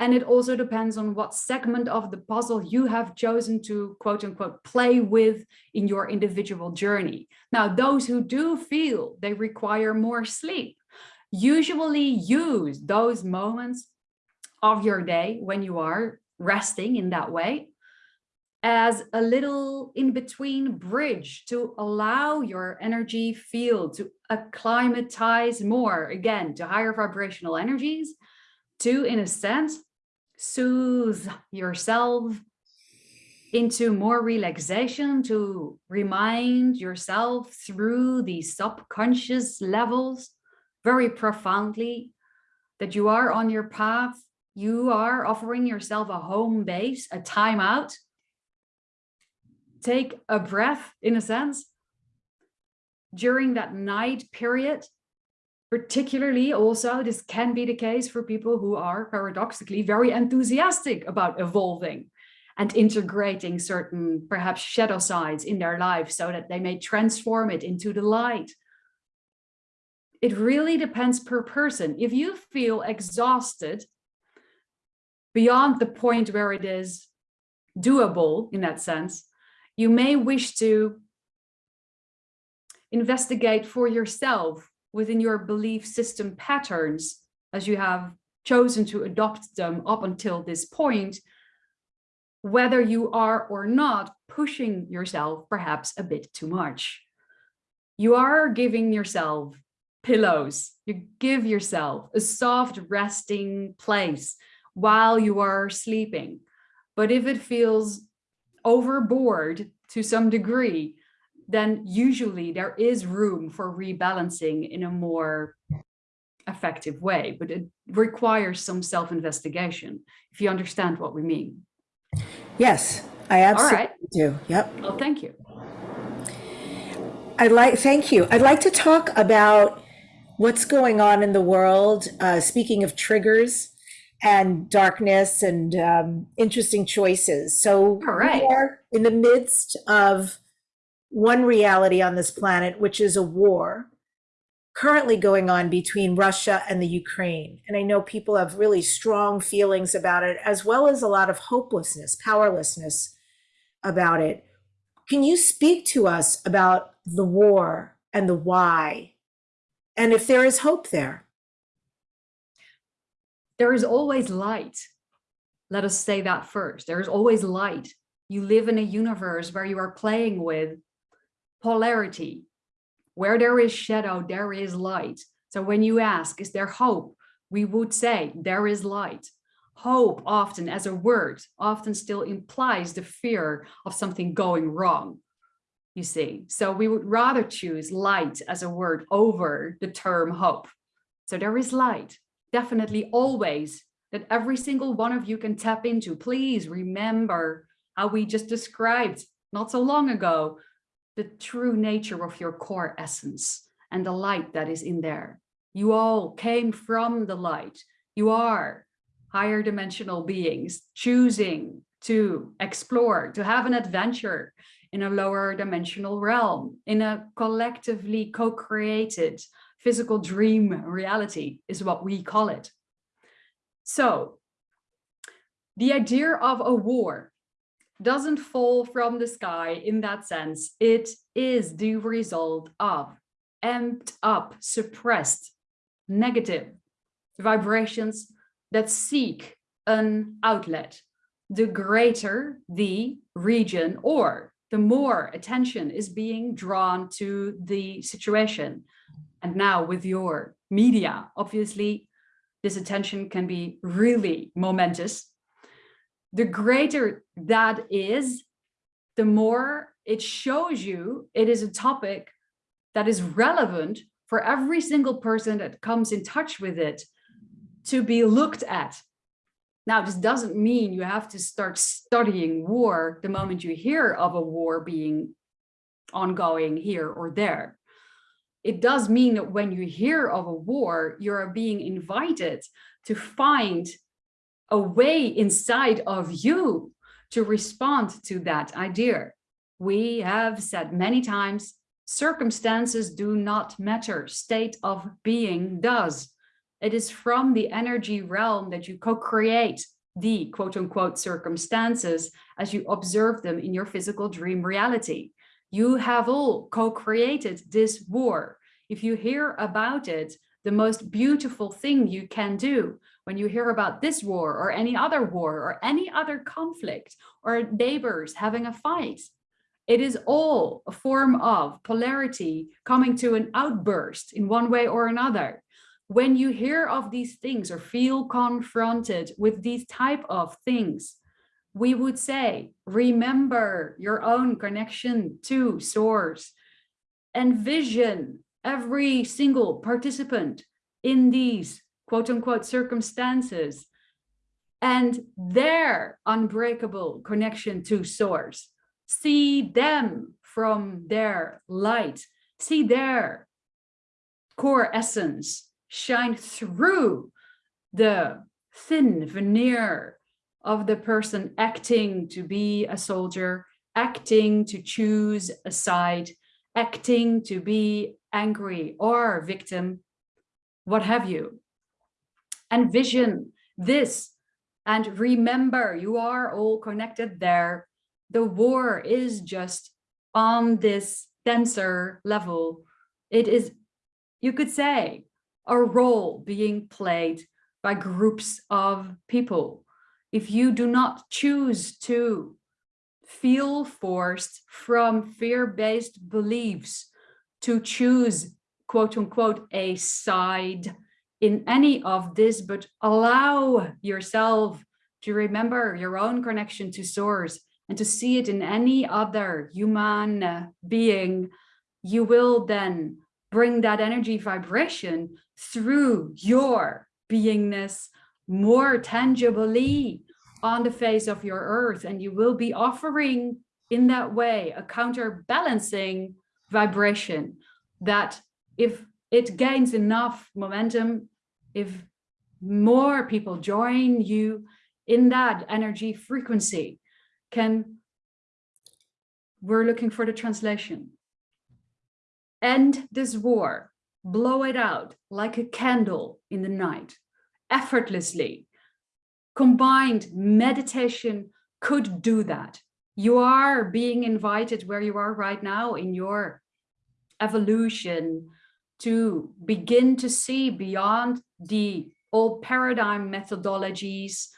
And it also depends on what segment of the puzzle you have chosen to quote unquote play with in your individual journey. Now, those who do feel they require more sleep usually use those moments of your day when you are resting in that way as a little in-between bridge to allow your energy field to acclimatize more, again, to higher vibrational energies, to, in a sense, soothe yourself into more relaxation, to remind yourself through the subconscious levels very profoundly that you are on your path, you are offering yourself a home base, a timeout, take a breath in a sense during that night period particularly also this can be the case for people who are paradoxically very enthusiastic about evolving and integrating certain perhaps shadow sides in their life so that they may transform it into the light. It really depends per person. If you feel exhausted beyond the point where it is doable in that sense you may wish to investigate for yourself within your belief system patterns as you have chosen to adopt them up until this point, whether you are or not pushing yourself perhaps a bit too much. You are giving yourself pillows, you give yourself a soft resting place while you are sleeping. But if it feels overboard to some degree, then usually there is room for rebalancing in a more effective way, but it requires some self-investigation, if you understand what we mean. Yes, I absolutely right. do. Yep. Well, thank you. I'd like, thank you. I'd like to talk about what's going on in the world. Uh, speaking of triggers, and darkness and um, interesting choices. So All right. we are in the midst of one reality on this planet, which is a war currently going on between Russia and the Ukraine. And I know people have really strong feelings about it, as well as a lot of hopelessness, powerlessness about it. Can you speak to us about the war and the why? And if there is hope there? there is always light. Let us say that first. There is always light. You live in a universe where you are playing with polarity. Where there is shadow, there is light. So when you ask, is there hope? We would say there is light. Hope often as a word often still implies the fear of something going wrong, you see. So we would rather choose light as a word over the term hope. So there is light definitely always that every single one of you can tap into. Please remember how we just described not so long ago, the true nature of your core essence and the light that is in there. You all came from the light. You are higher dimensional beings choosing to explore, to have an adventure in a lower dimensional realm, in a collectively co-created physical dream reality is what we call it. So the idea of a war doesn't fall from the sky in that sense. It is the result of amped up, suppressed, negative vibrations that seek an outlet. The greater the region or the more attention is being drawn to the situation, and now with your media, obviously, this attention can be really momentous. The greater that is, the more it shows you it is a topic that is relevant for every single person that comes in touch with it to be looked at. Now, this doesn't mean you have to start studying war the moment you hear of a war being ongoing here or there it does mean that when you hear of a war, you're being invited to find a way inside of you to respond to that idea. We have said many times, circumstances do not matter, state of being does. It is from the energy realm that you co-create the quote unquote circumstances as you observe them in your physical dream reality. You have all co-created this war. If you hear about it, the most beautiful thing you can do when you hear about this war or any other war or any other conflict or neighbors having a fight, it is all a form of polarity coming to an outburst in one way or another. When you hear of these things or feel confronted with these type of things, we would say, remember your own connection to source, envision every single participant in these quote unquote circumstances and their unbreakable connection to source. See them from their light, see their core essence shine through the thin veneer of the person acting to be a soldier, acting to choose a side, acting to be angry or victim, what have you. And vision this and remember you are all connected there. The war is just on this denser level. It is, you could say, a role being played by groups of people. If you do not choose to feel forced from fear-based beliefs to choose quote unquote a side in any of this, but allow yourself to remember your own connection to source and to see it in any other human being, you will then bring that energy vibration through your beingness more tangibly on the face of your earth and you will be offering in that way a counterbalancing vibration that if it gains enough momentum if more people join you in that energy frequency can we're looking for the translation. End this war. Blow it out like a candle in the night. Effortlessly. Combined meditation could do that. You are being invited where you are right now in your evolution to begin to see beyond the old paradigm methodologies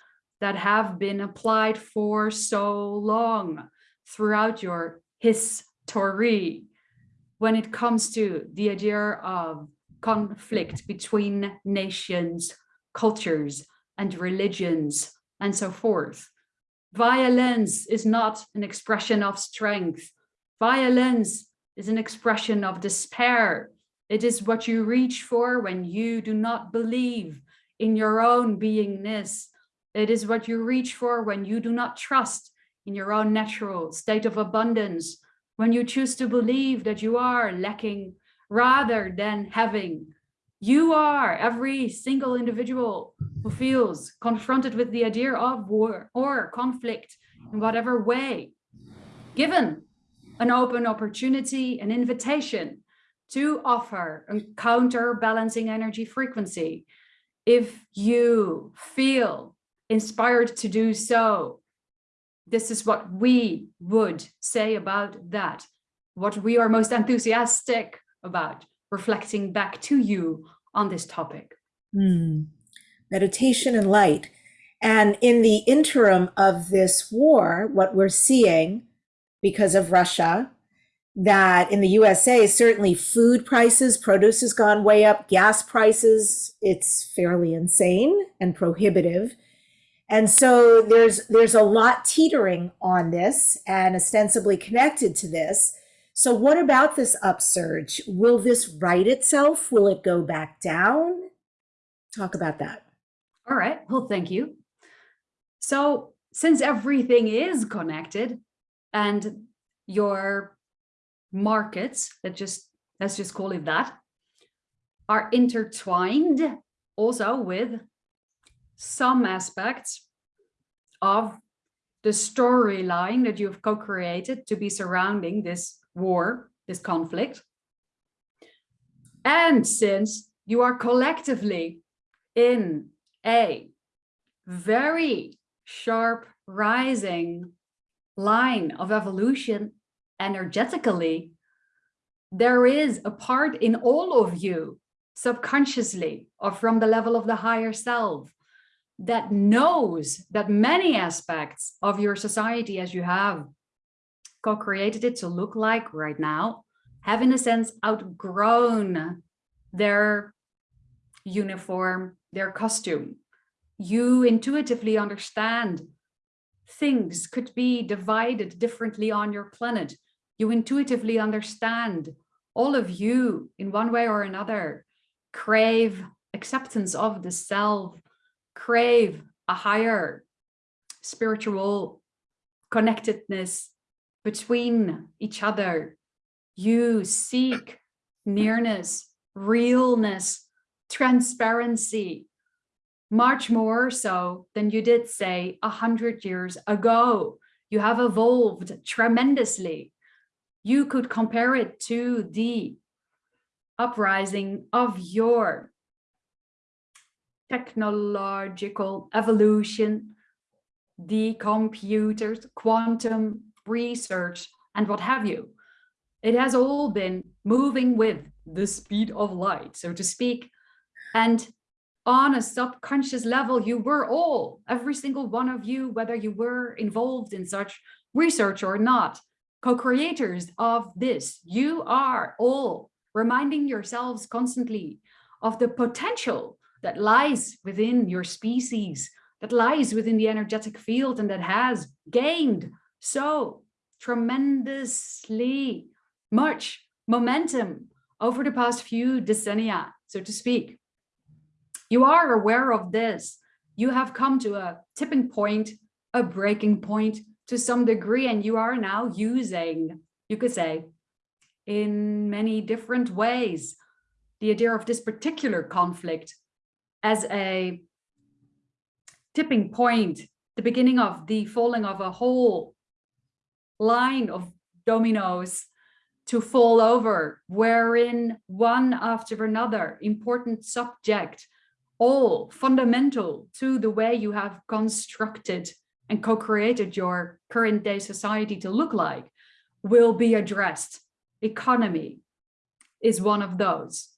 that have been applied for so long throughout your history when it comes to the idea of conflict between nations, cultures, and religions, and so forth. Violence is not an expression of strength. Violence is an expression of despair it is what you reach for when you do not believe in your own beingness. It is what you reach for when you do not trust in your own natural state of abundance, when you choose to believe that you are lacking rather than having. You are every single individual who feels confronted with the idea of war or conflict in whatever way, given an open opportunity, an invitation to offer a counterbalancing energy frequency. If you feel inspired to do so, this is what we would say about that, what we are most enthusiastic about, reflecting back to you on this topic. Mm. Meditation and light. And in the interim of this war, what we're seeing because of Russia that in the USA, certainly food prices, produce has gone way up, gas prices, it's fairly insane and prohibitive. And so there's there's a lot teetering on this and ostensibly connected to this. So what about this upsurge? Will this right itself? Will it go back down? Talk about that. All right. Well, thank you. So since everything is connected and your markets, that just let's just call it that, are intertwined also with some aspects of the storyline that you've co-created to be surrounding this war, this conflict. And since you are collectively in a very sharp rising line of evolution energetically, there is a part in all of you subconsciously or from the level of the higher self that knows that many aspects of your society as you have co-created it to look like right now have in a sense outgrown their uniform, their costume. You intuitively understand things could be divided differently on your planet. You intuitively understand all of you in one way or another crave acceptance of the self, crave a higher spiritual connectedness between each other. You seek nearness, realness, transparency, much more so than you did say a hundred years ago. You have evolved tremendously. You could compare it to the uprising of your technological evolution, the computers, quantum research, and what have you. It has all been moving with the speed of light, so to speak. And on a subconscious level, you were all, every single one of you, whether you were involved in such research or not, co-creators of this. You are all reminding yourselves constantly of the potential that lies within your species, that lies within the energetic field and that has gained so tremendously much momentum over the past few decennia, so to speak. You are aware of this. You have come to a tipping point, a breaking point to some degree, and you are now using, you could say, in many different ways, the idea of this particular conflict as a tipping point, the beginning of the falling of a whole line of dominoes to fall over, wherein one after another important subject, all fundamental to the way you have constructed and co-created your current day society to look like, will be addressed. Economy is one of those.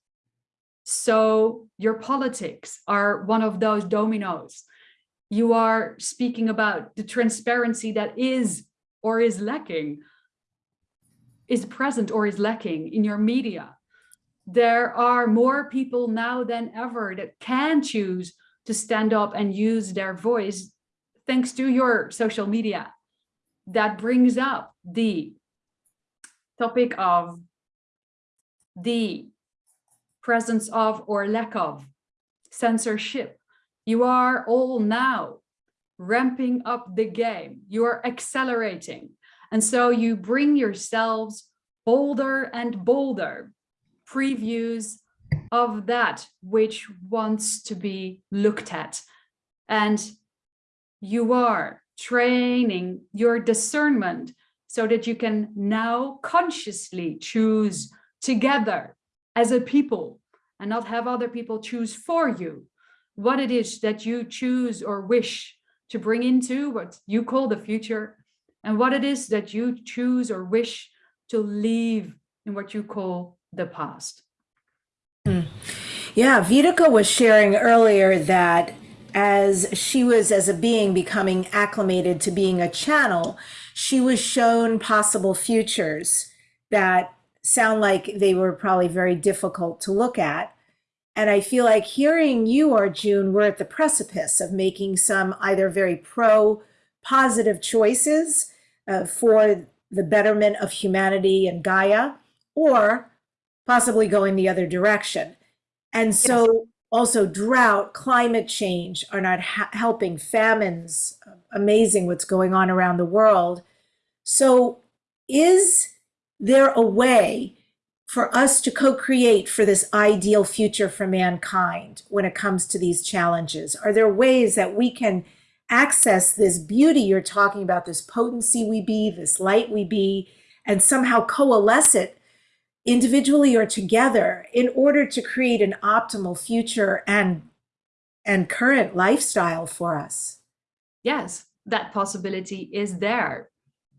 So your politics are one of those dominoes. You are speaking about the transparency that is or is lacking, is present or is lacking in your media. There are more people now than ever that can choose to stand up and use their voice thanks to your social media. That brings up the topic of the presence of or lack of censorship. You are all now ramping up the game. You are accelerating. And so you bring yourselves bolder and bolder previews of that which wants to be looked at. And you are training your discernment so that you can now consciously choose together as a people and not have other people choose for you what it is that you choose or wish to bring into what you call the future and what it is that you choose or wish to leave in what you call the past. Hmm. Yeah, Vitica was sharing earlier that as she was as a being becoming acclimated to being a channel, she was shown possible futures that sound like they were probably very difficult to look at. And I feel like hearing you, Arjun, we're at the precipice of making some either very pro positive choices uh, for the betterment of humanity and Gaia, or possibly going the other direction. And so. Also drought, climate change are not helping, famines, amazing what's going on around the world. So is there a way for us to co-create for this ideal future for mankind when it comes to these challenges? Are there ways that we can access this beauty you're talking about, this potency we be, this light we be, and somehow coalesce it individually or together in order to create an optimal future and and current lifestyle for us? Yes, that possibility is there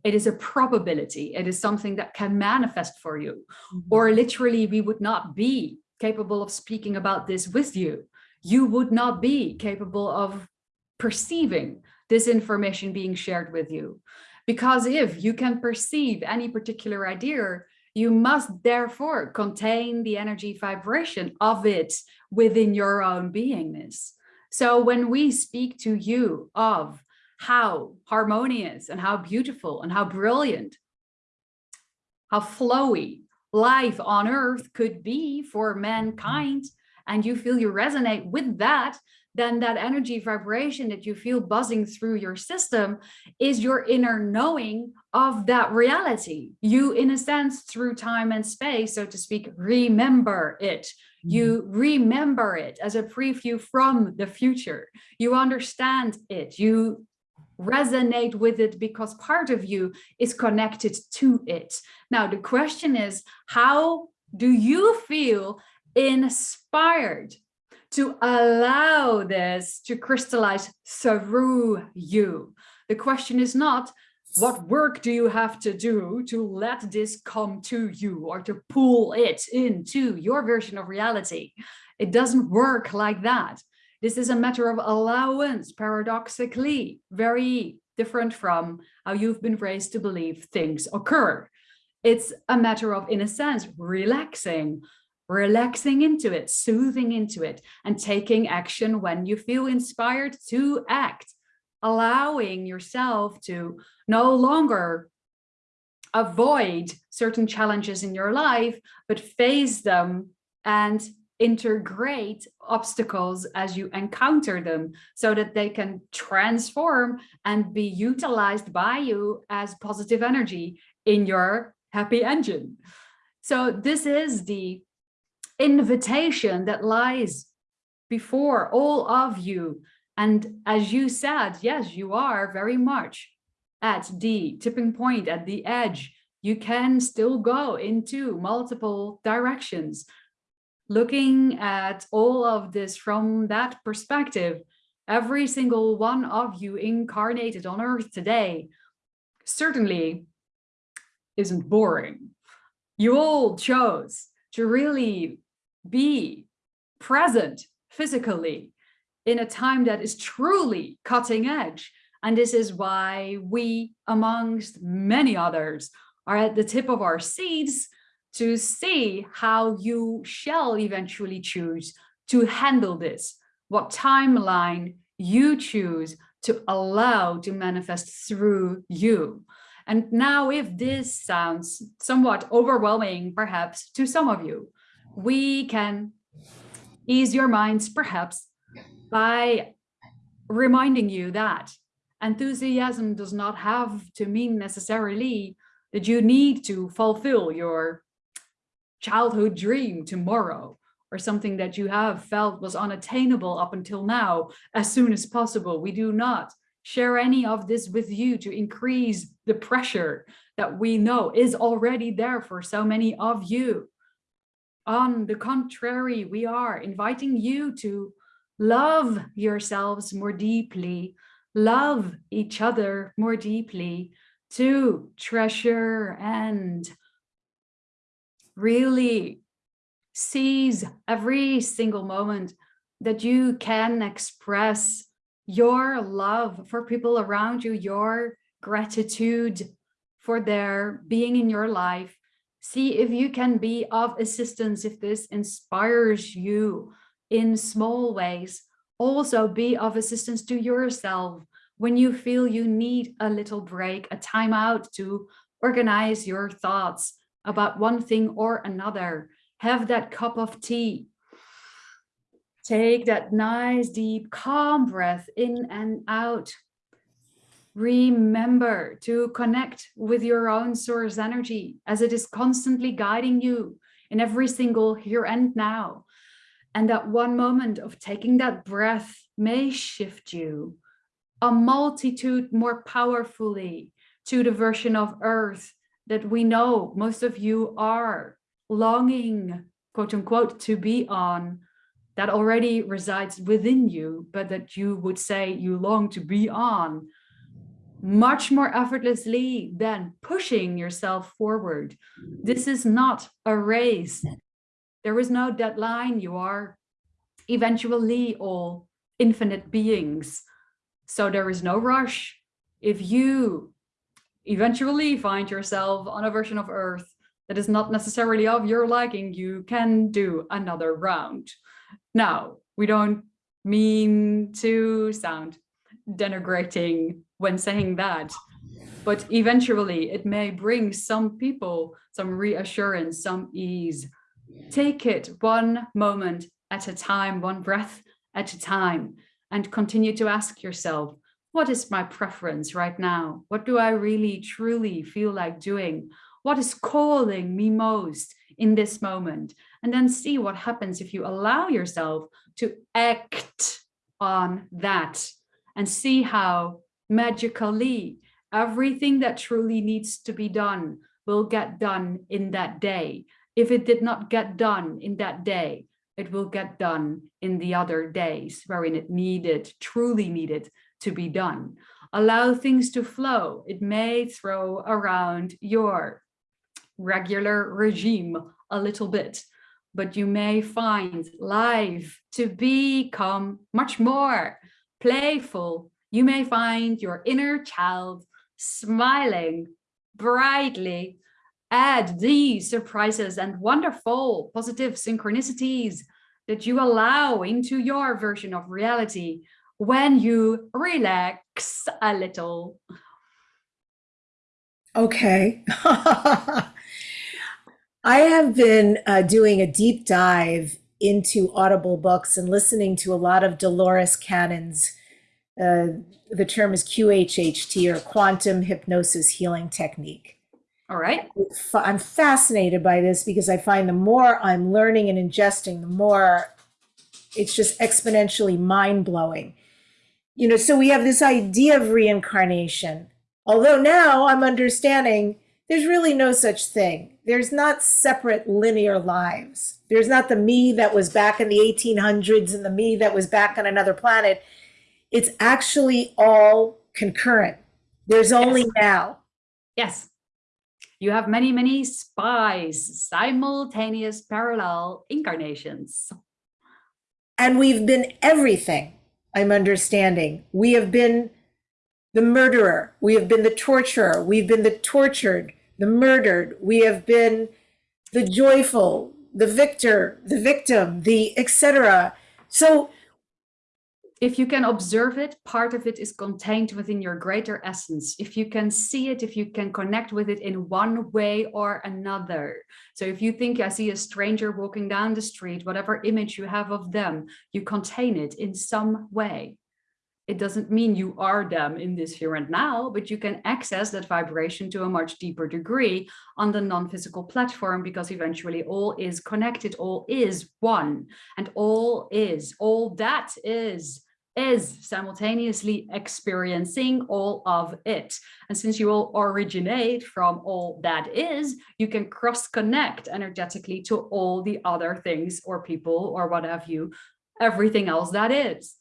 it is a probability. It is something that can manifest for you. Mm -hmm. Or literally, we would not be capable of speaking about this with you. You would not be capable of perceiving this information being shared with you. Because if you can perceive any particular idea, you must therefore contain the energy vibration of it within your own beingness. So when we speak to you of how harmonious and how beautiful and how brilliant, how flowy life on earth could be for mankind, and you feel you resonate with that, then that energy vibration that you feel buzzing through your system is your inner knowing of that reality. You, in a sense, through time and space, so to speak, remember it. Mm-hmm. You remember it as a preview from the future. You understand it. You resonate with it because part of you is connected to it. Now, the question is, how do you feel inspired to allow this to crystallize through you. The question is not, what work do you have to do to let this come to you or to pull it into your version of reality? It doesn't work like that. This is a matter of allowance, paradoxically, very different from how you've been raised to believe things occur. It's a matter of, in a sense, relaxing, relaxing into it, soothing into it, and taking action when you feel inspired to act, allowing yourself to no longer avoid certain challenges in your life, but face them and integrate obstacles as you encounter them so that they can transform and be utilized by you as positive energy in your happy engine. So this is the invitation that lies before all of you. And as you said, yes, you are very much at the tipping point, at the edge. You can still go into multiple directions. Looking at all of this from that perspective, every single one of you incarnated on earth today certainly isn't boring. You all chose to really be present physically in a time that is truly cutting edge. And this is why we, amongst many others, are at the tip of our seats to see how you shall eventually choose to handle this, what timeline you choose to allow to manifest through you. And now if this sounds somewhat overwhelming, perhaps to some of you, we can ease your minds perhaps by reminding you that enthusiasm does not have to mean necessarily that you need to fulfill your childhood dream tomorrow or something that you have felt was unattainable up until now as soon as possible. We do not share any of this with you to increase the pressure that we know is already there for so many of you. On the contrary, we are inviting you to love yourselves more deeply, love each other more deeply, to treasure and really seize every single moment that you can express your love for people around you, your gratitude for their being in your life, See if you can be of assistance, if this inspires you in small ways. Also be of assistance to yourself when you feel you need a little break, a time out to organize your thoughts about one thing or another. Have that cup of tea. Take that nice, deep, calm breath in and out remember to connect with your own source energy as it is constantly guiding you in every single here and now. And that one moment of taking that breath may shift you a multitude more powerfully to the version of earth that we know most of you are longing, quote unquote, to be on that already resides within you, but that you would say you long to be on much more effortlessly than pushing yourself forward. This is not a race. There is no deadline. You are eventually all infinite beings So there is no rush. If you eventually find yourself on a version of Earth that is not necessarily of your liking, you can do another round. Now, we don't mean to sound denigrating when saying that, but eventually it may bring some people some reassurance, some ease. Take it one moment at a time, one breath at a time, and continue to ask yourself, what is my preference right now? What do I really, truly feel like doing? What is calling me most in this moment? And then see what happens if you allow yourself to act on that and see how magically everything that truly needs to be done will get done in that day. If it did not get done in that day, it will get done in the other days wherein it needed, truly needed to be done. Allow things to flow. It may throw around your regular regime a little bit, but you may find life to become much more playful. You may find your inner child smiling brightly add these surprises and wonderful positive synchronicities that you allow into your version of reality when you relax a little. Okay. I have been uh, doing a deep dive into Audible books and listening to a lot of Dolores Cannon's, uh, the term is QHHT or Quantum Hypnosis Healing Technique. All right. I'm fascinated by this because I find the more I'm learning and ingesting, the more it's just exponentially mind blowing. You know, so we have this idea of reincarnation. Although now I'm understanding there's really no such thing. There's not separate linear lives. There's not the me that was back in the 1800s and the me that was back on another planet. It's actually all concurrent. There's only yes. now. Yes. You have many, many spies, simultaneous parallel incarnations. And we've been everything, I'm understanding. We have been the murderer, we have been the torturer, we've been the tortured, the murdered, we have been the joyful, the victor, the victim, the etc. So if you can observe it, part of it is contained within your greater essence. If you can see it, if you can connect with it in one way or another. So if you think I see a stranger walking down the street, whatever image you have of them, you contain it in some way. It doesn't mean you are them in this here and now, but you can access that vibration to a much deeper degree on the non-physical platform because eventually all is connected, all is one, and all is, all that is is simultaneously experiencing all of it. And since you all originate from all that is, you can cross connect energetically to all the other things or people or what have you, everything else that is.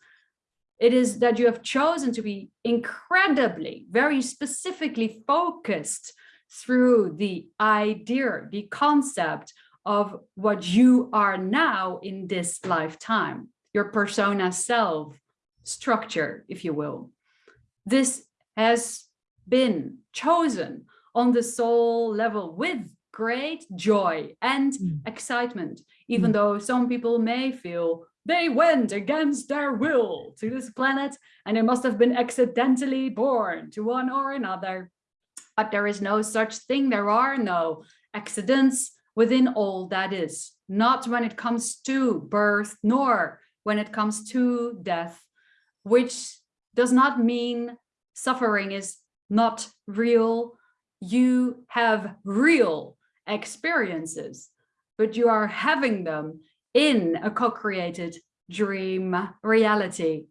It is that you have chosen to be incredibly, very specifically focused through the idea, the concept of what you are now in this lifetime, your persona self, structure, if you will. This has been chosen on the soul level with great joy and mm. excitement, even mm. though some people may feel they went against their will to this planet and they must have been accidentally born to one or another. But there is no such thing. There are no accidents within all that is, not when it comes to birth, nor when it comes to death which does not mean suffering is not real. You have real experiences, but you are having them in a co-created dream reality.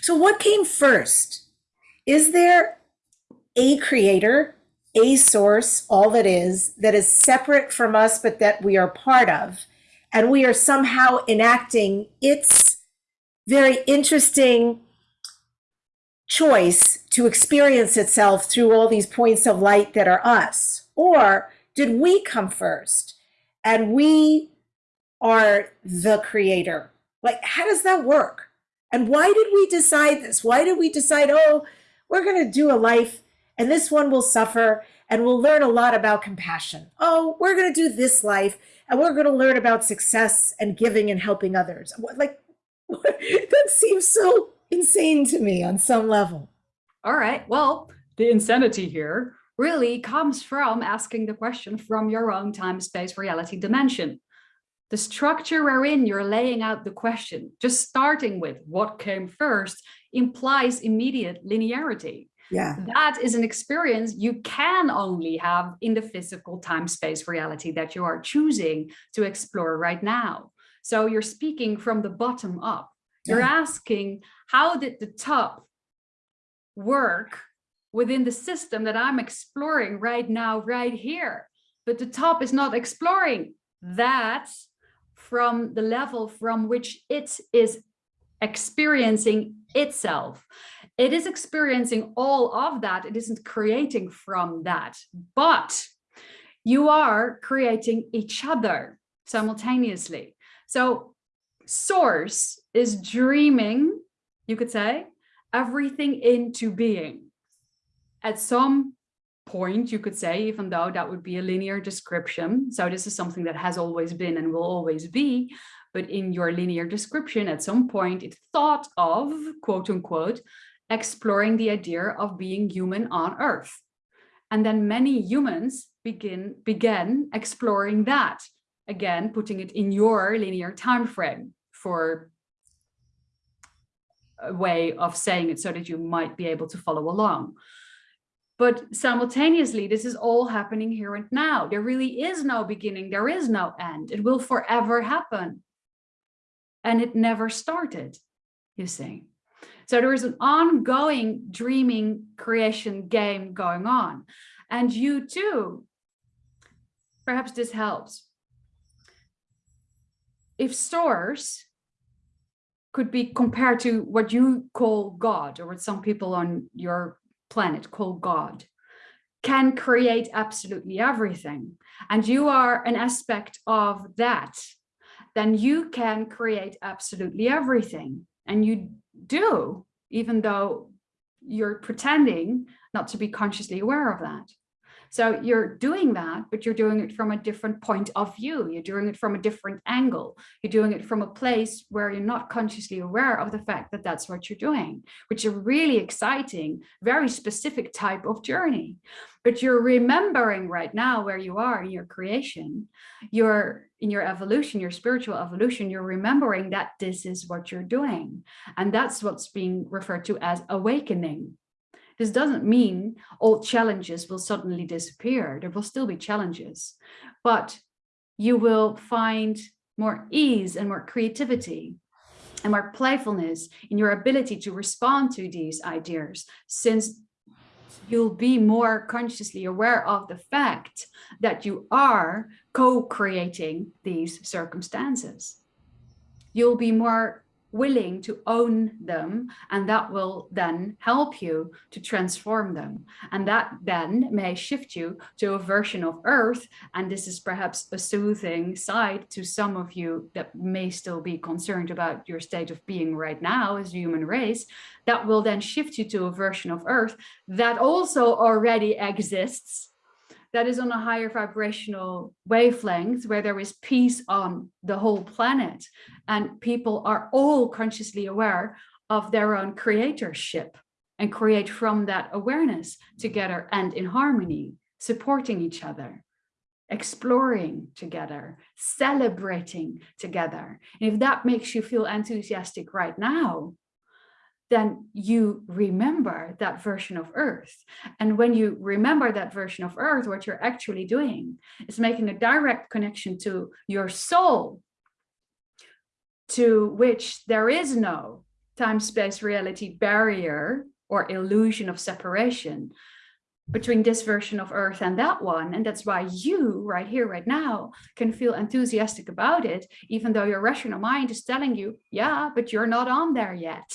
So what came first? Is there a creator, a source, all that is, that is separate from us, but that we are part of, and we are somehow enacting its very interesting choice to experience itself through all these points of light that are us? Or did we come first and we are the creator? Like, how does that work? And why did we decide this? Why did we decide, oh, we're going to do a life and this one will suffer and we'll learn a lot about compassion. Oh, we're going to do this life and we're going to learn about success and giving and helping others. Like, that seems so insane to me on some level. All right. Well, the insanity here really comes from asking the question from your own time, space, reality dimension. The structure wherein you're laying out the question, just starting with what came first, implies immediate linearity. Yeah. That is an experience you can only have in the physical time space reality that you are choosing to explore right now. So you're speaking from the bottom up. You're Yeah. asking, how did the top work within the system that I'm exploring right now, right here? But the top is not exploring that from the level from which it is experiencing itself. It is experiencing all of that. It isn't creating from that, but you are creating each other simultaneously. So source is dreaming, you could say, everything into being. At some point, you could say, even though that would be a linear description. So this is something that has always been and will always be. But in your linear description, at some point, it thought of, quote unquote, exploring the idea of being human on Earth. And then many humans begin began exploring that. Again, putting it in your linear time frame for a way of saying it so that you might be able to follow along. But simultaneously, this is all happening here and now. There really is no beginning. There is no end. It will forever happen. And it never started, you see. So there is an ongoing dreaming creation game going on. And you too, perhaps this helps. If stores could be compared to what you call God or what some people on your planet call God, can create absolutely everything. And you are an aspect of that, then you can create absolutely everything. And you do, even though you're pretending not to be consciously aware of that. So you're doing that, but you're doing it from a different point of view. You're doing it from a different angle. You're doing it from a place where you're not consciously aware of the fact that that's what you're doing, which is a really exciting, very specific type of journey. But you're remembering right now where you are in your creation, you're in your evolution, your spiritual evolution, you're remembering that this is what you're doing. And that's what's being referred to as awakening. This doesn't mean all challenges will suddenly disappear. There will still be challenges, but you will find more ease and more creativity and more playfulness in your ability to respond to these ideas since you'll be more consciously aware of the fact that you are co-creating these circumstances. You'll be more willing to own them and that will then help you to transform them. And that then may shift you to a version of earth and this is perhaps a soothing side to some of you that may still be concerned about your state of being right now as a human race that will then shift you to a version of earth that also already exists that is on a higher vibrational wavelength where there is peace on the whole planet and people are all consciously aware of their own creatorship and create from that awareness together and in harmony, supporting each other, exploring together, celebrating together. And if that makes you feel enthusiastic right now, then you remember that version of Earth. And when you remember that version of Earth, what you're actually doing is making a direct connection to your soul, to which there is no time-space reality barrier or illusion of separation between this version of Earth and that one. And that's why you right here, right now, can feel enthusiastic about it, even though your rational mind is telling you, yeah, but you're not on there yet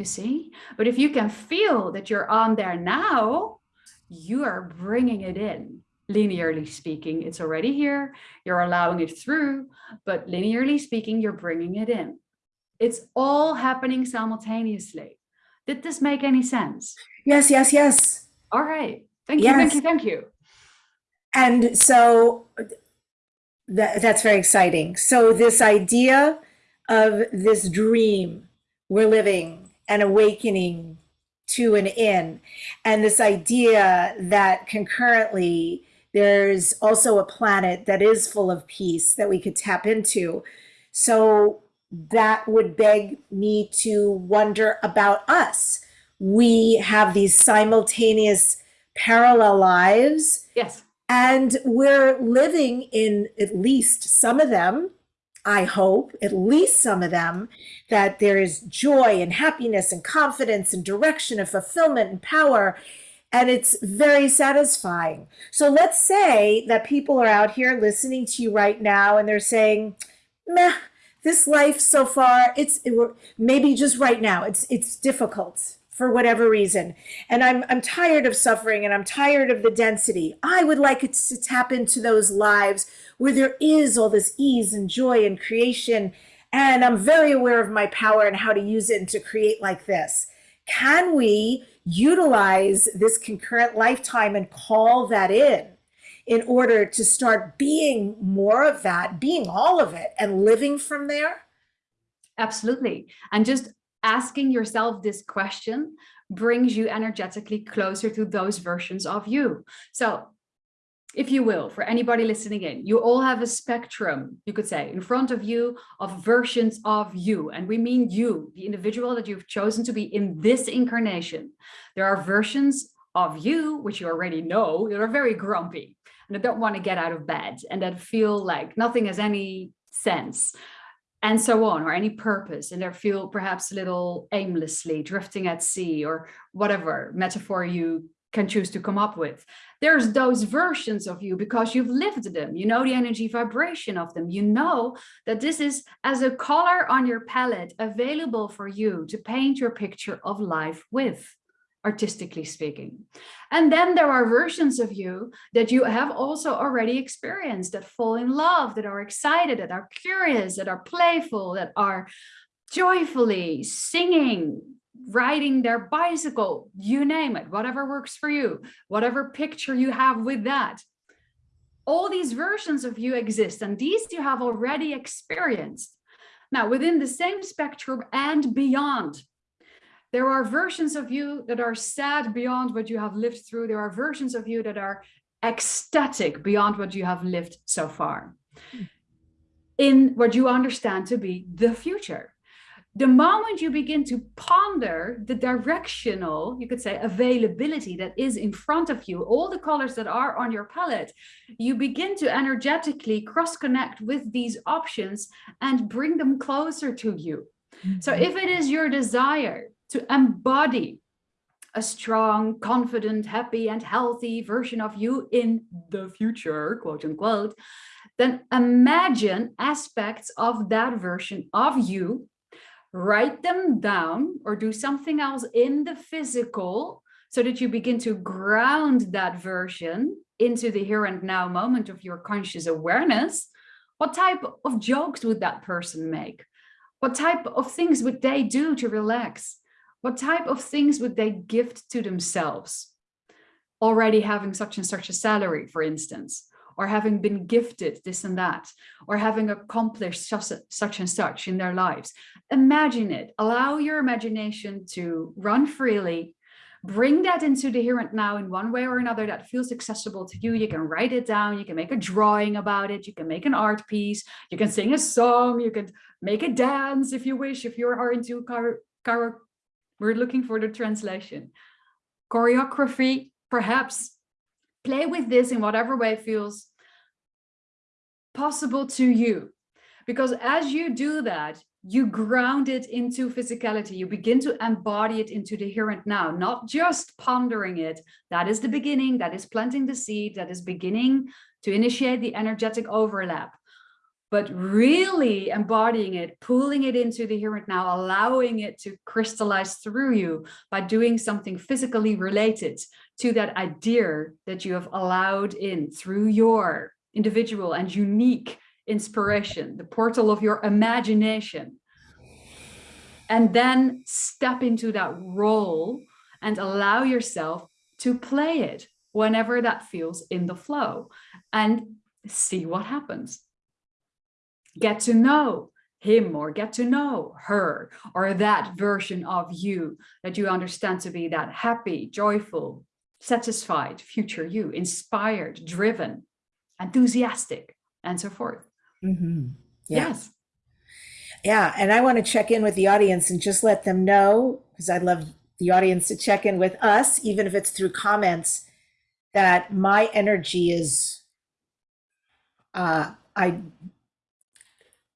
you see? But if you can feel that you're on there now, you are bringing it in. Linearly speaking, it's already here. You're allowing it through, but linearly speaking, you're bringing it in. It's all happening simultaneously. Did this make any sense? Yes, yes, yes. All right. Thank you, thank you, thank you. And so that, that's very exciting. So this idea of this dream we're living and awakening to and in, and this idea that concurrently there's also a planet that is full of peace that we could tap into. So that would beg me to wonder about us. We have these simultaneous parallel lives Yes. and we're living in at least some of them, I hope, at least some of them, that there is joy and happiness and confidence and direction and fulfillment and power. And it's very satisfying. So let's say that people are out here listening to you right now and they're saying, meh, this life so far, it's it, maybe just right now, it's it's difficult for whatever reason. And I'm I'm tired of suffering and I'm tired of the density. I would like it to tap into those lives where there is all this ease and joy and creation. And I'm very aware of my power and how to use it and to create like this. Can we utilize this concurrent lifetime and call that in in order to start being more of that, being all of it, and living from there? Absolutely. And just asking yourself this question brings you energetically closer to those versions of you. So if you will, for anybody listening in, you all have a spectrum, you could say, in front of you of versions of you. And we mean you, the individual that you've chosen to be in this incarnation. There are versions of you, which you already know, that are very grumpy and that don't want to get out of bed and that feel like nothing has any sense and so on, or any purpose, and they feel perhaps a little aimlessly drifting at sea or whatever metaphor you can choose to come up with. There's those versions of you because you've lived them. You know the energy vibration of them. You know that this is as a color on your palette available for you to paint your picture of life with artistically speaking. And then there are versions of you that you have also already experienced that fall in love, that are excited, that are curious, that are playful, that are joyfully singing, riding their bicycle, you name it, whatever works for you, whatever picture you have with that. All these versions of you exist and these you have already experienced. Now, within the same spectrum and beyond, there are versions of you that are sad beyond what you have lived through. There are versions of you that are ecstatic beyond what you have lived so far hmm. in what you understand to be the future. The moment you begin to ponder the directional, you could say, availability that is in front of you, all the colors that are on your palette, you begin to energetically cross connect with these options and bring them closer to you. So mm-hmm. if it is your desire to embody a strong, confident, happy and healthy version of you in the future, quote unquote, then imagine aspects of that version of you, write them down or do something else in the physical so that you begin to ground that version into the here and now moment of your conscious awareness. What type of jokes would that person make? What type of things would they do to relax? What type of things would they gift to themselves? Already having such and such a salary, for instance, or having been gifted this and that, or having accomplished such, and such in their lives. Imagine it, allow your imagination to run freely, bring that into the here and now in one way or another that feels accessible to you. You can write it down, you can make a drawing about it, you can make an art piece, you can sing a song, you can make a dance if you wish, if you are into car, car we're looking for the translation. Choreography, perhaps. Play with this in whatever way feels possible to you. Because as you do that, you ground it into physicality. You begin to embody it into the here and now, not just pondering it. That is the beginning, that is planting the seed, that is beginning to initiate the energetic overlap but really embodying it, pulling it into the here and now, allowing it to crystallize through you by doing something physically related to that idea that you have allowed in through your individual and unique inspiration, the portal of your imagination. and then step into that role and allow yourself to play it whenever that feels in the flow and see what happens. Get to know him or get to know her or that version of you that you understand to be that happy, joyful, satisfied future you, inspired, driven, enthusiastic, and so forth. Mhm. Yeah. Yes. Yeah, and I want to check in with the audience and just let them know, because I'd love the audience to check in with us, even if it's through comments, that my energy is uh I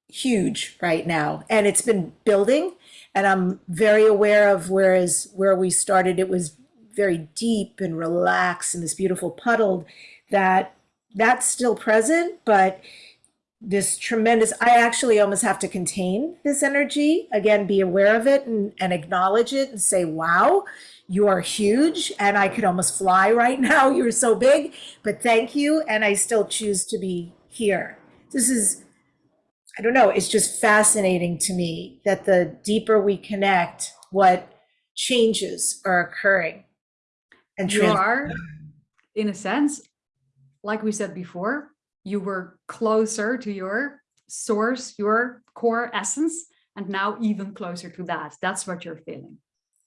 huge right now. And it's been building and I'm very aware of whereas where we started it was very deep and relaxed and this beautiful puddled that that's still present, but this tremendous i actually almost have to contain this energy again be aware of it and, and acknowledge it and say wow you are huge and i could almost fly right now you're so big but thank you and i still choose to be here. This is i don't know it's just fascinating to me that the deeper we connect what changes are occurring and You are, in a sense, like we said before, you were closer to your source, your core essence, and now even closer to that. That's what you're feeling.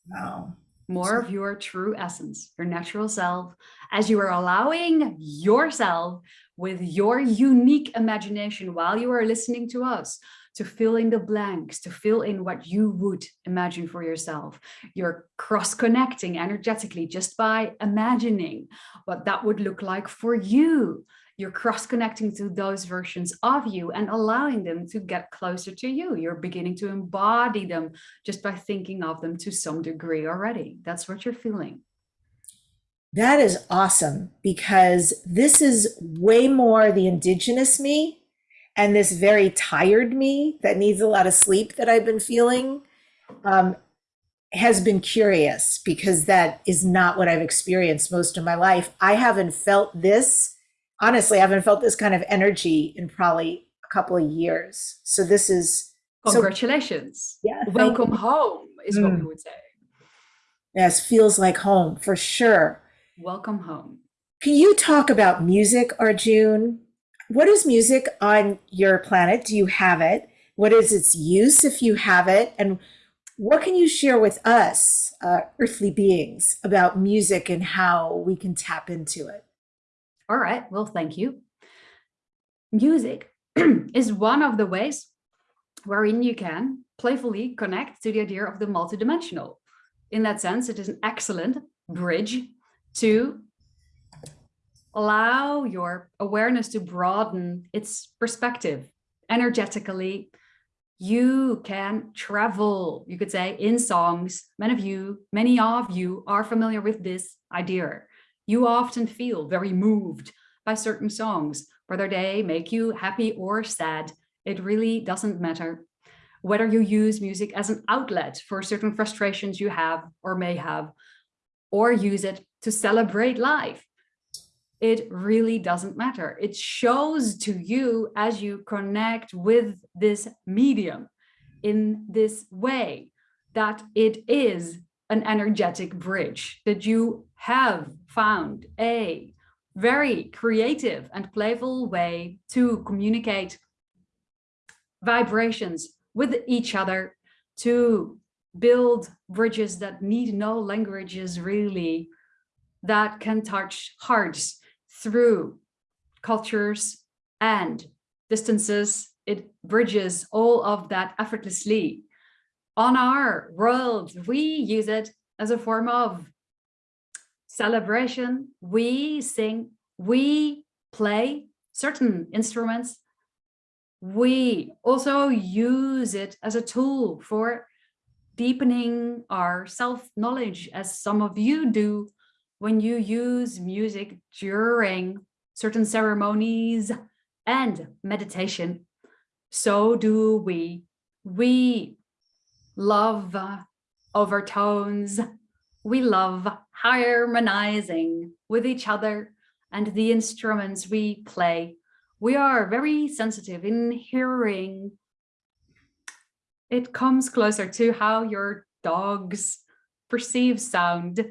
wow More of your true essence, your natural self, as you are allowing yourself with your unique imagination while you are listening to us to fill in the blanks, to fill in what you would imagine for yourself. You're cross connecting energetically just by imagining what that would look like for you. You're cross connecting to those versions of you and allowing them to get closer to you. You're beginning to embody them just by thinking of them to some degree already. That's what you're feeling. That is awesome because this is way more the indigenous me and this very tired me that needs a lot of sleep that I've been feeling um, has been curious because that is not what I've experienced most of my life. I haven't felt this, honestly, I haven't felt this kind of energy in probably a couple of years. So this is, so, Congratulations. yeah, Welcome home is what we Mm. would say. yes, feels like home for sure. Welcome home. Can you talk about music, Arjun? What is music on your planet? Do you have it? What is its use if you have it? And what can you share with us, uh, earthly beings, about music and how we can tap into it? All right. Well, thank you. Music is one of the ways wherein you can playfully connect to the idea of the multidimensional. In that sense, it is an excellent bridge to allow your awareness to broaden its perspective energetically. You can travel, you could say, in songs. Many of you, many of you are familiar with this idea. You often feel very moved by certain songs, whether they make you happy or sad. It really doesn't matter. Whether you use music as an outlet for certain frustrations you have or may have, or use it to celebrate life. It really doesn't matter. It shows to you as you connect with this medium in this way that it is an energetic bridge, that you have found a very creative and playful way to communicate vibrations with each other to build bridges that need no languages really that can touch hearts through cultures and distances. It bridges all of that effortlessly. On our world we use it as a form of celebration. We sing we play certain instruments. We also use it as a tool for deepening our self-knowledge as some of you do when you use music during certain ceremonies and meditation. So do we. We love overtones. We love harmonizing with each other and the instruments we play. We are very sensitive in hearing it comes closer to how your dogs perceive sound.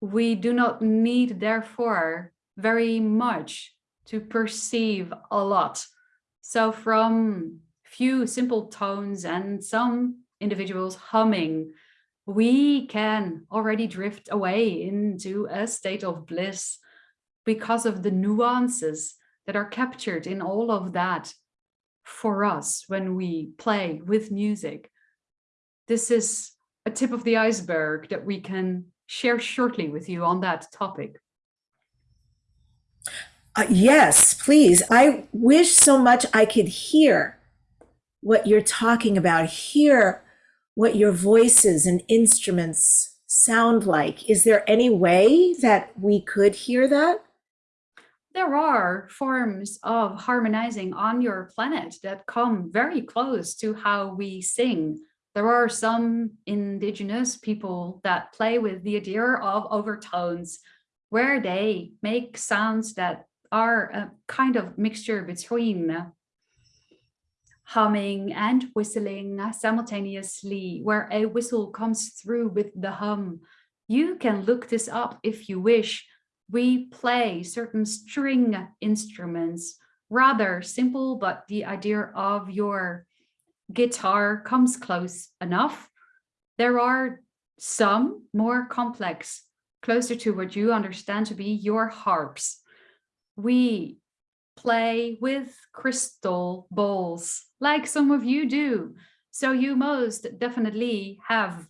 We do not need, therefore, very much to perceive a lot. So from few simple tones and some individuals humming, we can already drift away into a state of bliss because of the nuances that are captured in all of that for us when we play with music. This is a tip of the iceberg that we can share shortly with you on that topic. Uh, yes, please. I wish so much I could hear what you're talking about, hear what your voices and instruments sound like. Is there any way that we could hear that? There are forms of harmonizing on your planet that come very close to how we sing. There are some indigenous people that play with the idea of overtones, where they make sounds that are a kind of mixture between humming and whistling simultaneously, where a whistle comes through with the hum. You can look this up if you wish. We play certain string instruments, rather simple, but the idea of your guitar comes close enough. There are some more complex, closer to what you understand to be your harps. We play with crystal bowls like some of you do. So you most definitely have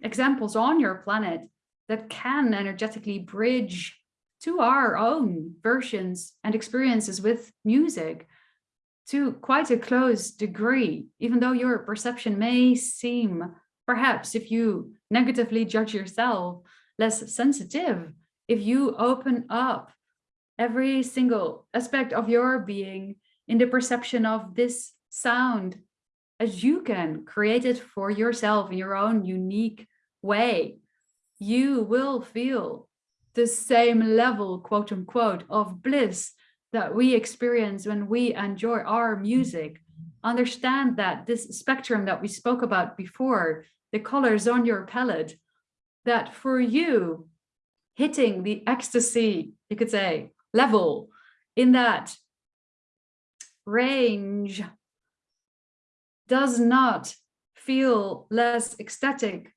examples on your planet that can energetically bridge to our own versions and experiences with music to quite a close degree, even though your perception may seem, perhaps if you negatively judge yourself, less sensitive, if you open up every single aspect of your being in the perception of this sound as you can create it for yourself in your own unique way, you will feel the same level, quote unquote, of bliss that we experience when we enjoy our music. Understand that this spectrum that we spoke about before, the colors on your palette, that for you, hitting the ecstasy, you could say, level in that range does not feel less ecstatic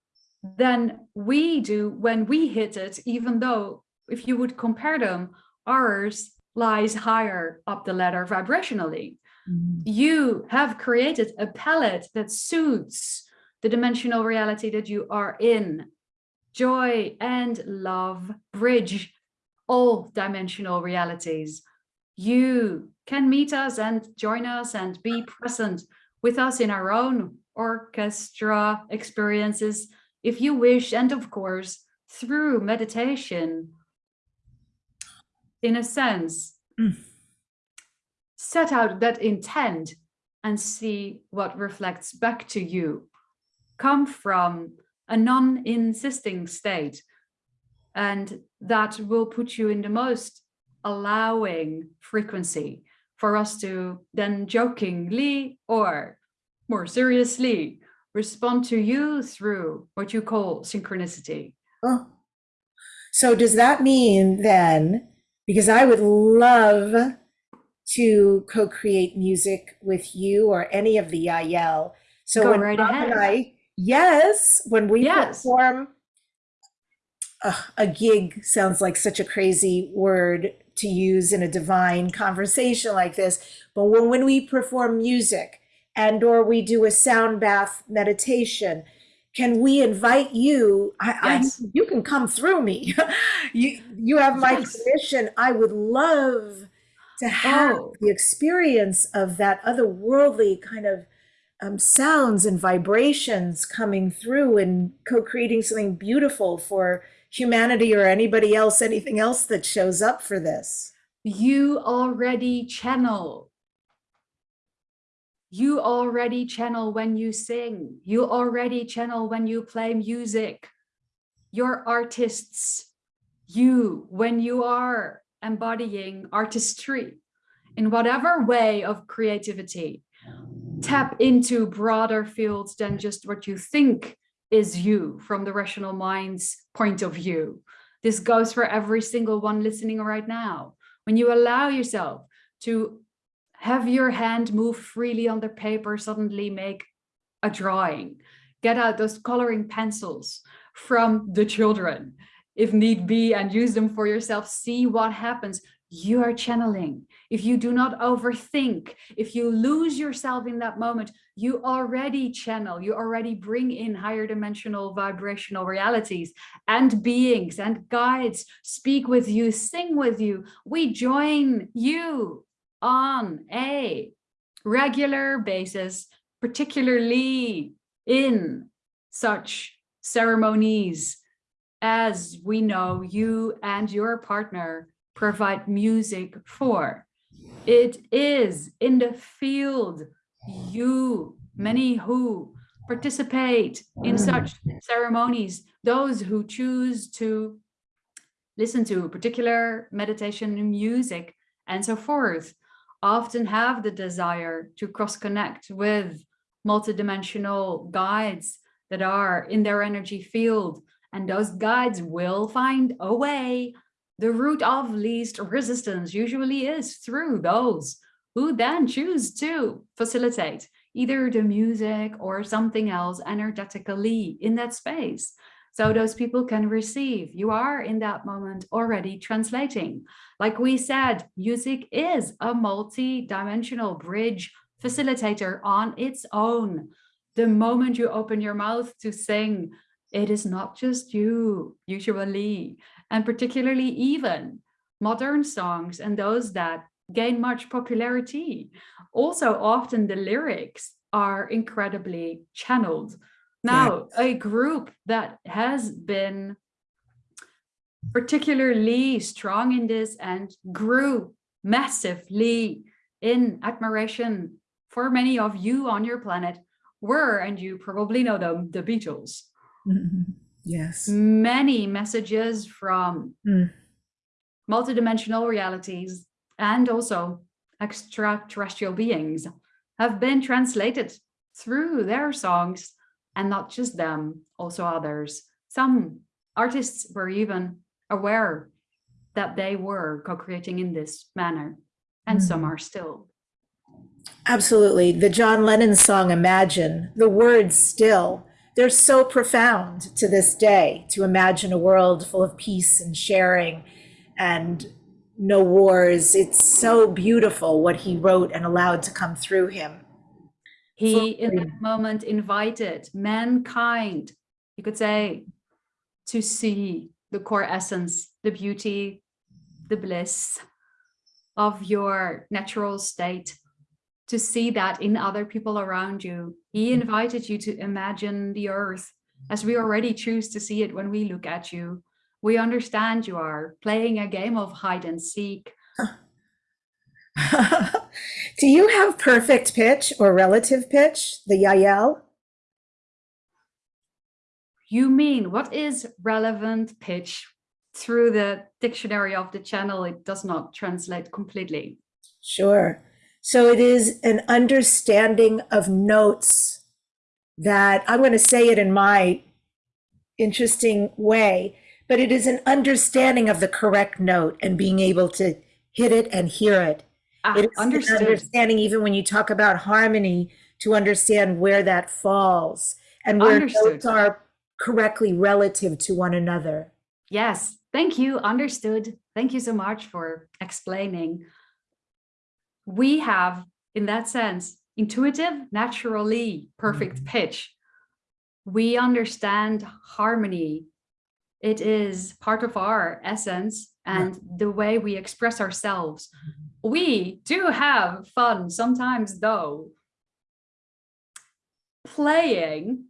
than we do when we hit it, even though if you would compare them, ours lies higher up the ladder vibrationally. Mm -hmm. You have created a palette that suits the dimensional reality that you are in. Joy and love bridge all dimensional realities. You can meet us and join us and be present with us in our own orchestra experiences, if you wish, and of course, through meditation, in a sense, mm. set out that intent and see what reflects back to you. Come from a non-insisting state and that will put you in the most allowing frequency for us to then jokingly or more seriously respond to you through what you call synchronicity. Oh. So does that mean then, because I would love to co-create music with you or any of the Yael. So Go when right Rob ahead. and I, yes, when we Yes. perform uh, a gig sounds like such a crazy word to use in a divine conversation like this but when, when we perform music and or we do a sound bath meditation can we invite you I, Yes. I you can come through me you you have my Yes. permission i would love to have Oh. the experience of that otherworldly kind of um, sounds and vibrations coming through and co-creating something beautiful for humanity or anybody else, anything else that shows up for this. You already channel. You already channel when you sing. You already channel when you play music. Your artists, you, when you are embodying artistry in whatever way of creativity, tap into broader fields than just what you think is you from the rational mind's point of view. This goes for every single one listening right now. When you allow yourself to have your hand move freely on the paper, suddenly make a drawing, get out those coloring pencils from the children, if need be, and use them for yourself, see what happens. You are channeling. If you do not overthink, if you lose yourself in that moment, you already channel, you already bring in higher dimensional vibrational realities and beings and guides speak with you, sing with you. We join you on a regular basis, particularly in such ceremonies as we know you and your partner provide music for. It is in the field you, many who participate in such ceremonies, those who choose to listen to particular meditation music and so forth, often have the desire to cross connect with multidimensional guides that are in their energy field. And those guides will find a way. The route of least resistance usually is through those who then choose to facilitate either the music or something else energetically in that space. So those people can receive. You are in that moment already translating. Like we said, music is a multi-dimensional bridge facilitator on its own. The moment you open your mouth to sing, it is not just you, usually, and particularly even modern songs and those that gain much popularity. Also, often the lyrics are incredibly channeled. Now, a group that has been particularly strong in this and grew massively in admiration for many of you on your planet were, and you probably know them, the Beatles. Yes. Many messages from Mm. multidimensional realities and also extraterrestrial beings have been translated through their songs and not just them, also others. Some artists were even aware that they were co-creating in this manner and some Mhm. are still. Absolutely. The John Lennon song Imagine, the words still, they're so profound to this day to imagine a world full of peace and sharing and no wars. It's so beautiful what he wrote and allowed to come through him. He, in that moment, invited mankind, you could say, to see the core essence, the beauty, the bliss of your natural state, to see that in other people around you. He invited you to imagine the earth as we already choose to see it when we look at you. We understand you are playing a game of hide and seek. Do you have perfect pitch or relative pitch, the Yael? You mean what is relevant pitch? Through the dictionary of the channel, it does not translate completely. Sure. So it is an understanding of notes that I'm going to say it in my interesting way, but it is an understanding of the correct note and being able to hit it and hear it. Ah, It is understood. understanding, even when you talk about harmony, to understand where that falls and where Understood. notes are correctly relative to one another. Yes, thank you. Understood. Thank you so much for explaining. We have, in that sense, intuitive, naturally perfect pitch. We understand harmony. It is part of our essence and the way we express ourselves. We do have fun sometimes, though, playing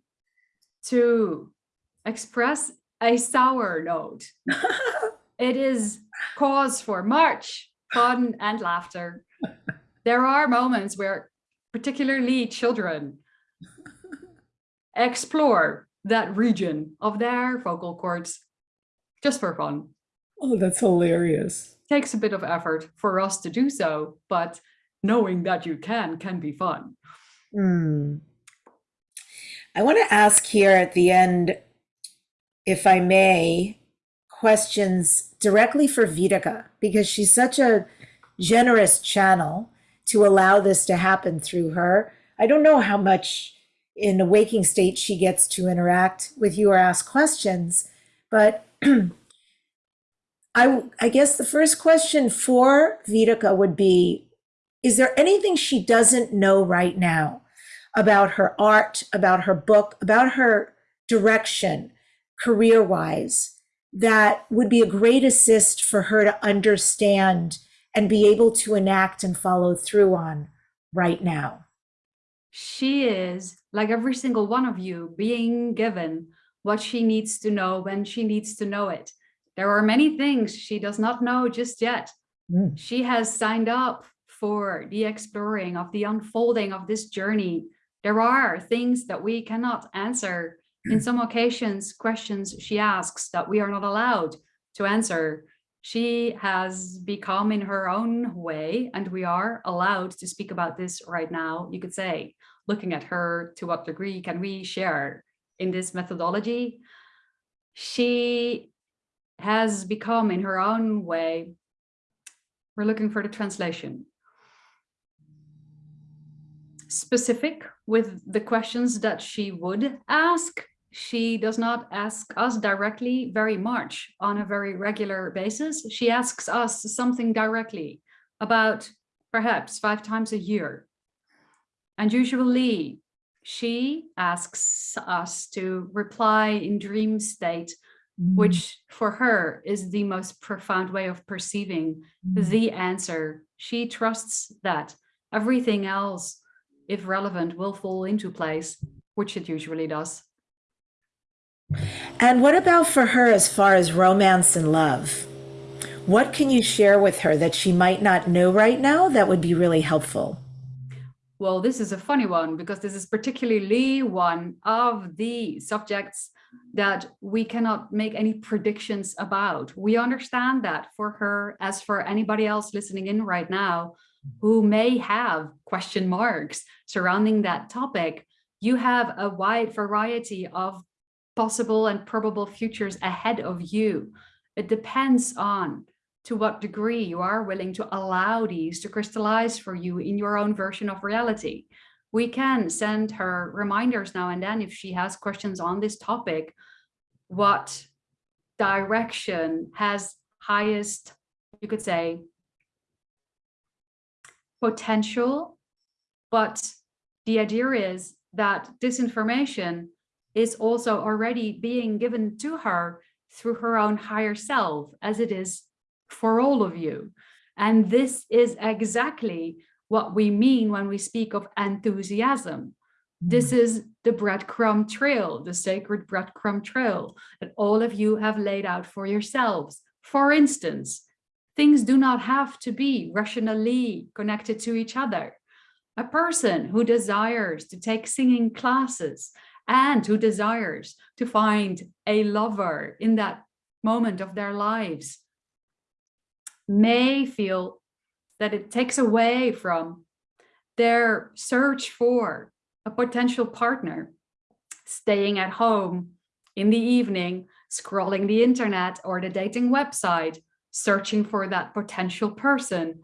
to express a sour note. It is cause for much fun and laughter. There are moments where particularly children explore that region of their vocal cords just for fun. Oh, that's hilarious. Takes a bit of effort for us to do so, but knowing that you can can be fun. Hmm. I want to ask here at the end, if I may, questions directly for Vitica because she's such a generous channel to allow this to happen through her. I don't know how much in a waking state she gets to interact with you or ask questions, but I, I guess the first question for Vitica would be Is there anything she doesn't know right now about her art, about her book, about her direction, career wise, that would be a great assist for her to understand and be able to enact and follow through on right now? She is, like every single one of you, being given what she needs to know when she needs to know it. There are many things she does not know just yet. Mm. She has signed up for the exploring of the unfolding of this journey. There are things that we cannot answer. In some occasions, questions she asks that we are not allowed to answer. She has become in her own way, and we are allowed to speak about this right now. You could say, looking at her, to what degree can we share in this methodology? She has become in her own way. We're looking for the translation. Specific with the questions that she would ask. She does not ask us directly very much on a very regular basis. She asks us something directly about perhaps five times a year. And usually she asks us to reply in dream state Mm. which for her is the most profound way of perceiving Mm. the answer. She trusts that everything else, if relevant, will fall into place, which it usually does. And what about for her as far as romance and love? What can you share with her that she might not know right now that would be really helpful? Well, this is a funny one because this is particularly one of the subjects that we cannot make any predictions about. We understand that for her, as for anybody else listening in right now, who may have question marks surrounding that topic, you have a wide variety of possible and probable futures ahead of you. It depends on to what degree you are willing to allow these to crystallize for you in your own version of reality we can send her reminders now and then if she has questions on this topic, what direction has highest, you could say, potential. But the idea is that this information is also already being given to her through her own higher self, as it is for all of you. And this is exactly what we mean when we speak of enthusiasm. This Mm. is the breadcrumb trail, the sacred breadcrumb trail that all of you have laid out for yourselves. For instance, things do not have to be rationally connected to each other. A person who desires to take singing classes and who desires to find a lover in that moment of their lives may feel that it takes away from their search for a potential partner, staying at home in the evening, scrolling the internet or the dating website, searching for that potential person.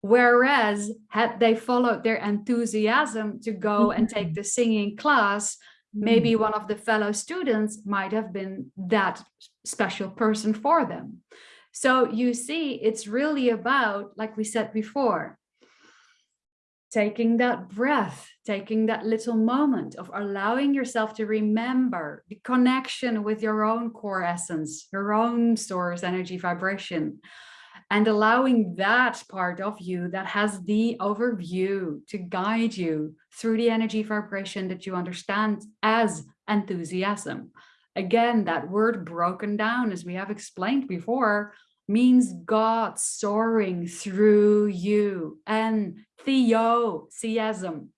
Whereas had they followed their enthusiasm to go and take mm-hmm. the singing class, maybe mm-hmm. one of the fellow students might have been that special person for them. So you see, it's really about, like we said before, taking that breath, taking that little moment of allowing yourself to remember the connection with your own core essence, your own source energy vibration, and allowing that part of you that has the overview to guide you through the energy vibration that you understand as enthusiasm. Again, that word broken down, as we have explained before, means God soaring through you and theosism.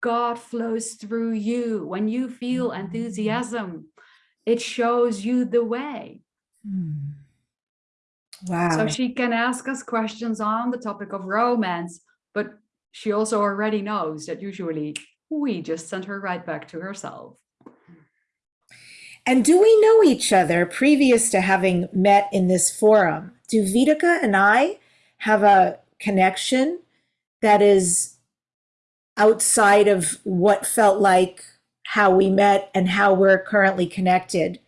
God flows through you. When you feel enthusiasm, it shows you the way. Mm. Wow. So she can ask us questions on the topic of romance, but she also already knows that usually we just send her right back to herself. And do we know each other previous to having met in this forum? Do Vitica and I have a connection that is outside of what felt like how we met and how we're currently connected?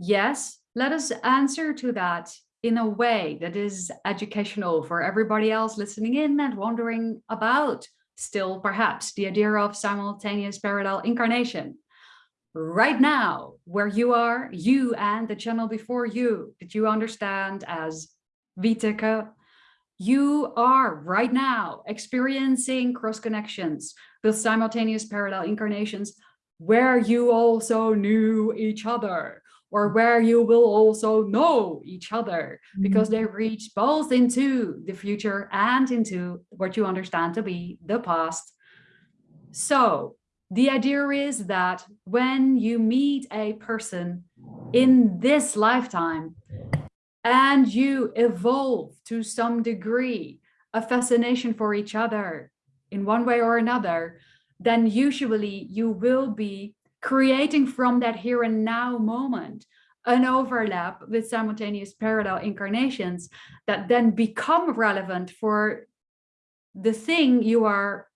Yes, let us answer to that in a way that is educational for everybody else listening in and wondering about still perhaps the idea of simultaneous parallel incarnation. Right now, where you are, you and the channel before you, that you understand as Vitica, you are right now experiencing cross connections with simultaneous parallel incarnations where you also knew each other or where you will also know each other because they mm-hmm. reach both into the future and into what you understand to be the past. So the idea is that when you meet a person in this lifetime and you evolve to some degree a fascination for each other in one way or another, then usually you will be creating from that here and now moment an overlap with simultaneous parallel incarnations that then become relevant for the thing you are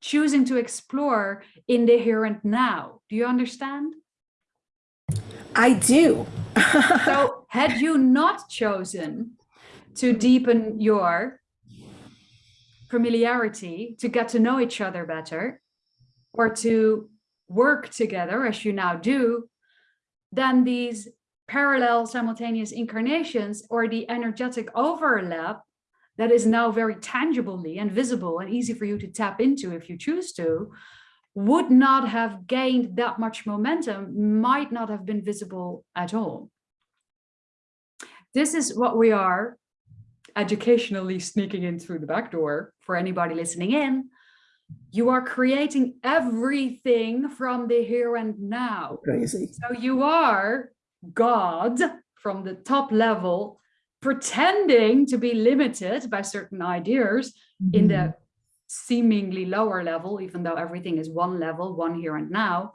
choosing to explore in the here and now. Do you understand? I do. so had you not chosen to deepen your familiarity, to get to know each other better, or to work together as you now do, then these parallel simultaneous incarnations or the energetic overlap that is now very tangibly and visible and easy for you to tap into if you choose to, would not have gained that much momentum, might not have been visible at all. This is what we are educationally sneaking in through the back door for anybody listening in you are creating everything from the here and now. Crazy. So you are God from the top level, pretending to be limited by certain ideas mm -hmm. in the mm-hmm. seemingly lower level, even though everything is one level, one here and now,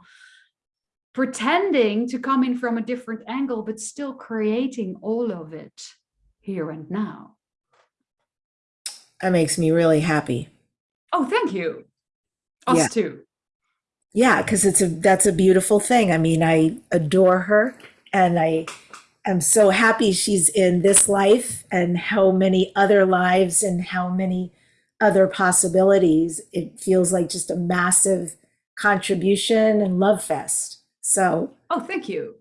pretending to come in from a different angle, but still creating all of it here and now. That makes me really happy. Oh, thank you. Us yeah. too. Yeah, because it's a that's a beautiful thing. I mean, I adore her and I am so happy she's in this life and how many other lives and how many other possibilities. It feels like just a massive contribution and love fest. So Oh, thank you.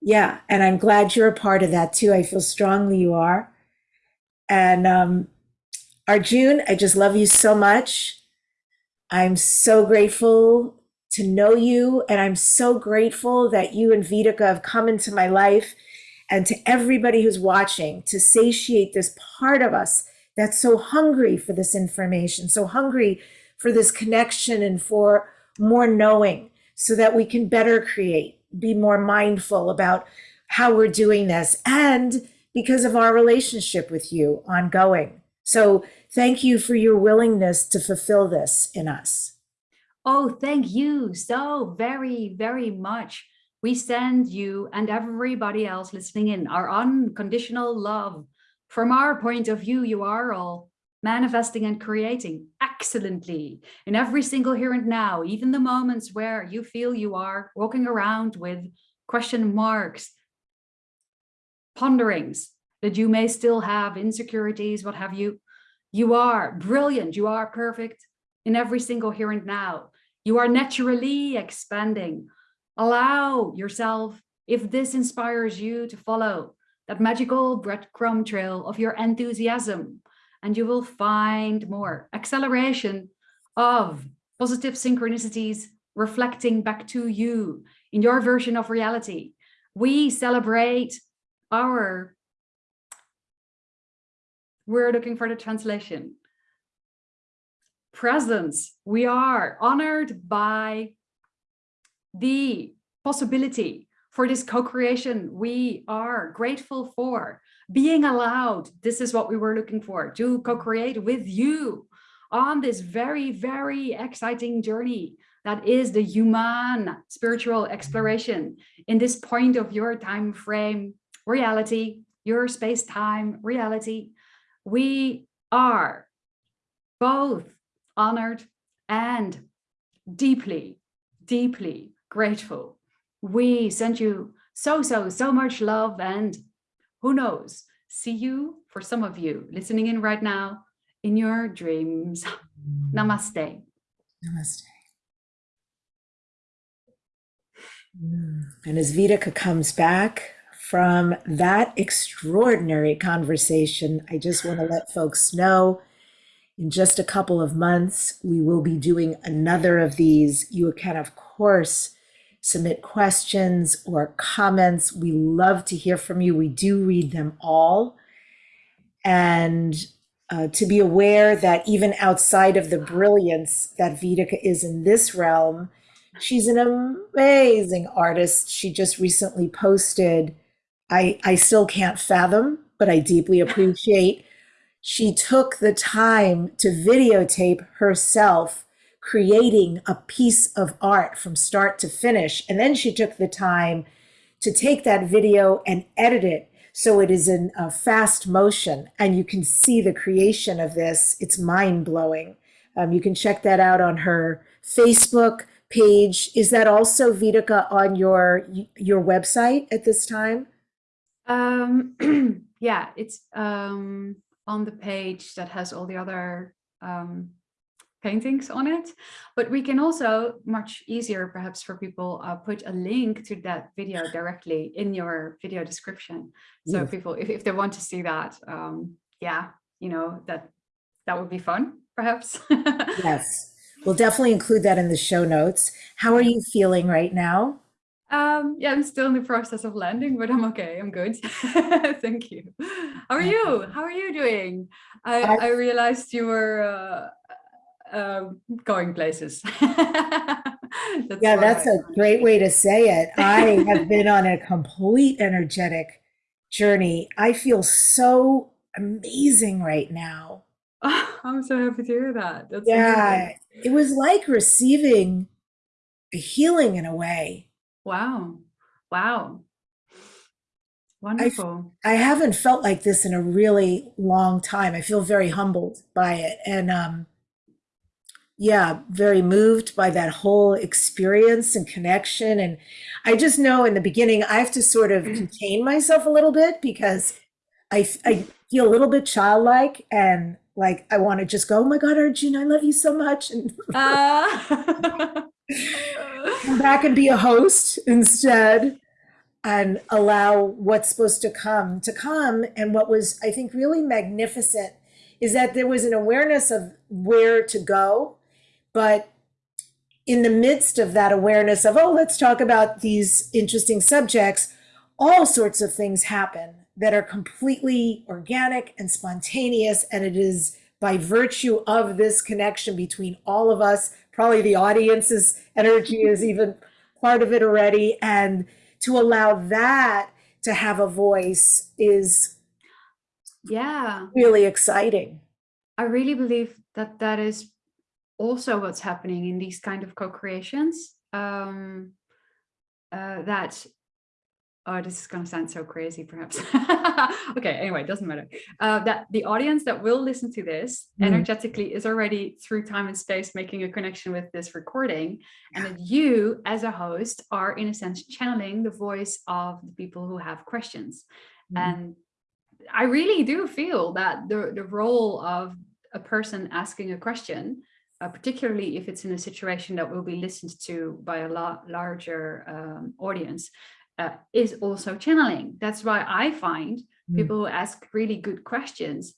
Yeah, and I'm glad you're a part of that too. I feel strongly you are. And um Arjun, I just love you so much. I'm so grateful to know you, and I'm so grateful that you and Vitica have come into my life and to everybody who's watching to satiate this part of us that's so hungry for this information, so hungry for this connection and for more knowing so that we can better create, be more mindful about how we're doing this and because of our relationship with you ongoing. So thank you for your willingness to fulfill this in us. Oh, thank you so very, very much. We send you and everybody else listening in our unconditional love. From our point of view, you are all manifesting and creating excellently in every single here and now, even the moments where you feel you are walking around with question marks, ponderings, that you may still have insecurities, what have you. You are brilliant. You are perfect in every single here and now. You are naturally expanding. Allow yourself, if this inspires you to follow that magical breadcrumb trail of your enthusiasm, and you will find more acceleration of positive synchronicities reflecting back to you in your version of reality. We celebrate our we're looking for the translation. Presence. We are honored by the possibility for this co-creation. We are grateful for being allowed. This is what we were looking for to co-create with you on this very, very exciting journey that is the human spiritual exploration in this point of your time frame reality, your space-time reality. We are both honored and deeply, deeply grateful. We send you so, so, so much love and who knows, see you for some of you listening in right now in your dreams. Namaste. Namaste. And as Vitica comes back from that extraordinary conversation, I just want to let folks know in just a couple of months, we will be doing another of these. You can, of course, submit questions or comments. We love to hear from you. We do read them all. And uh, to be aware that even outside of the brilliance that Vitica is in this realm, she's an amazing artist. She just recently posted, I, I still can't fathom, but I deeply appreciate. She took the time to videotape herself creating a piece of art from start to finish. And then she took the time to take that video and edit it so it is in a fast motion and you can see the creation of this. It's mind blowing. Um, you can check that out on her Facebook page. Is that also Vitica on your your website at this time? Um, yeah, it's um, on the page that has all the other um, paintings on it. But we can also, much easier perhaps for people, uh, put a link to that video directly in your video description. So yes. people, if, if they want to see that, um, yeah, you know, that that would be fun, perhaps. yes, we'll definitely include that in the show notes. How are you feeling right now? Um, yeah, I'm still in the process of landing, but I'm okay. I'm good. Thank you. How are you? How are you doing? I, I, I realized you were uh, um, going places. that's yeah, that's a great way to say it. I have been on a complete energetic journey. I feel so amazing right now. Oh, I'm so happy to hear that. That's yeah, amazing. it was like receiving a healing in a way. Wow. Wow. Wonderful. I, I haven't felt like this in a really long time. I feel very humbled by it. And um, yeah, very moved by that whole experience and connection. And I just know in the beginning, I have to sort of mm. contain myself a little bit because I, I feel a little bit childlike and like I want to just go, oh my God, Arjuna, I love you so much. And uh. come back and be a host instead and allow what's supposed to come to come. And what was, I think, really magnificent is that there was an awareness of where to go but in the midst of that awareness of, oh, let's talk about these interesting subjects, all sorts of things happen that are completely organic and spontaneous. And it is by virtue of this connection between all of us, probably the audience's energy is even part of it already. And to allow that to have a voice is yeah really exciting. I really believe that that is also what's happening in these kind of co-creations um, uh, that oh this is going to sound so crazy perhaps okay anyway it doesn't matter uh, that the audience that will listen to this mm. energetically is already through time and space making a connection with this recording and that you as a host are in a sense channeling the voice of the people who have questions mm. and I really do feel that the, the role of a person asking a question uh, particularly if it's in a situation that will be listened to by a lot larger um, audience, uh, is also channeling. That's why I find mm. people who ask really good questions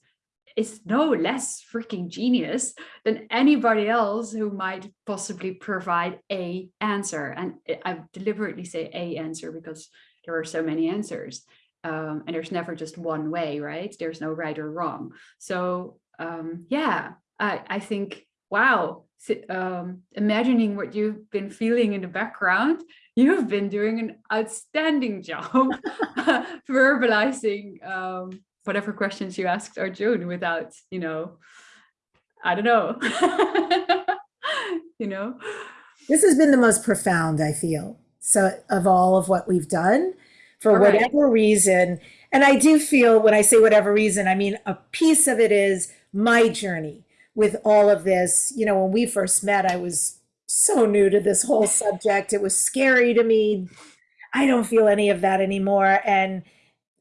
is no less freaking genius than anybody else who might possibly provide a answer. And I deliberately say a answer because there are so many answers. Um, and there's never just one way, right? There's no right or wrong. So um, yeah, I, I think wow, um, imagining what you've been feeling in the background, you've been doing an outstanding job verbalizing um, whatever questions you asked Arjun without, you know, I don't know. you know? This has been the most profound, I feel, so of all of what we've done for right. whatever reason. And I do feel when I say whatever reason, I mean a piece of it is my journey with all of this. You know, when we first met, I was so new to this whole subject. It was scary to me. I don't feel any of that anymore. And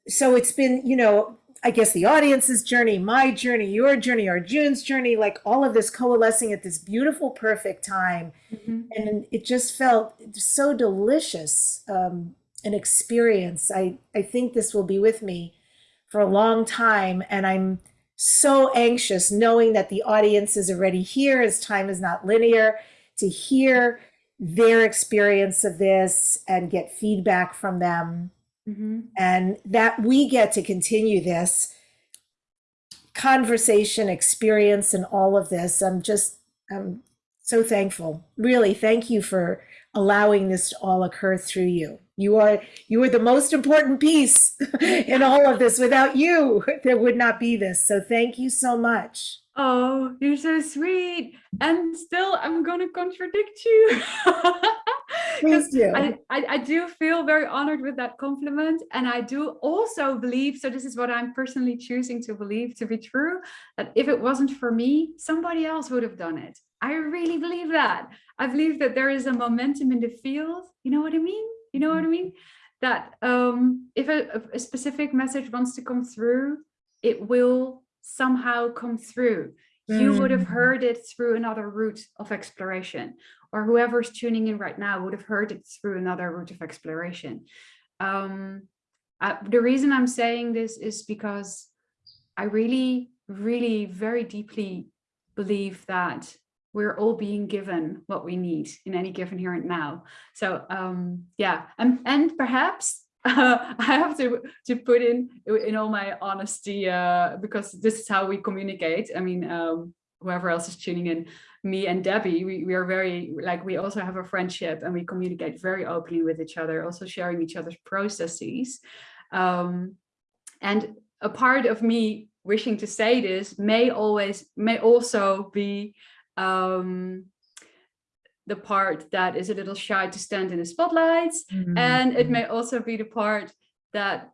so it's been, you know, I guess the audience's journey, my journey, your journey, Arjun's journey, like all of this coalescing at this beautiful, perfect time. Mhm. And it just felt so delicious, um, an experience. I, I think this will be with me for a long time. And I'm so anxious knowing that the audience is already here as time is not linear to hear their experience of this and get feedback from them. Mhm. and that we get to continue this conversation experience and all of this. I'm just i'm so thankful. Really thank you for allowing this to all occur through you you are you are the most important piece in all of this without you there would not be this so thank you so much Oh, you're so sweet. And still, I'm gonna contradict you. Please do. I, I, I do feel very honored with that compliment. And I do also believe, so this is what I'm personally choosing to believe to be true, that if it wasn't for me, somebody else would have done it. I really believe that. I believe that there is a momentum in the field. You know what I mean? You know what I mean? That um, if a, a specific message wants to come through, it will somehow come through. You would have Mm. heard it through another route of exploration, or whoever's tuning in right now would have heard it through another route of exploration. Um, uh, the reason I'm saying this is because I really, really very deeply believe that we're all being given what we need in any given here and now. So um, yeah, and, and perhaps uh, I have to to put in in all my honesty uh, because this is how we communicate. I mean, um, whoever else is tuning in, me and Debbie, we, we are very like we also have a friendship and we communicate very openly with each other, also sharing each other's processes. Um, and a part of me wishing to say this may always may also be um, the part that is a little shy to stand in the spotlights. And it may also be the part that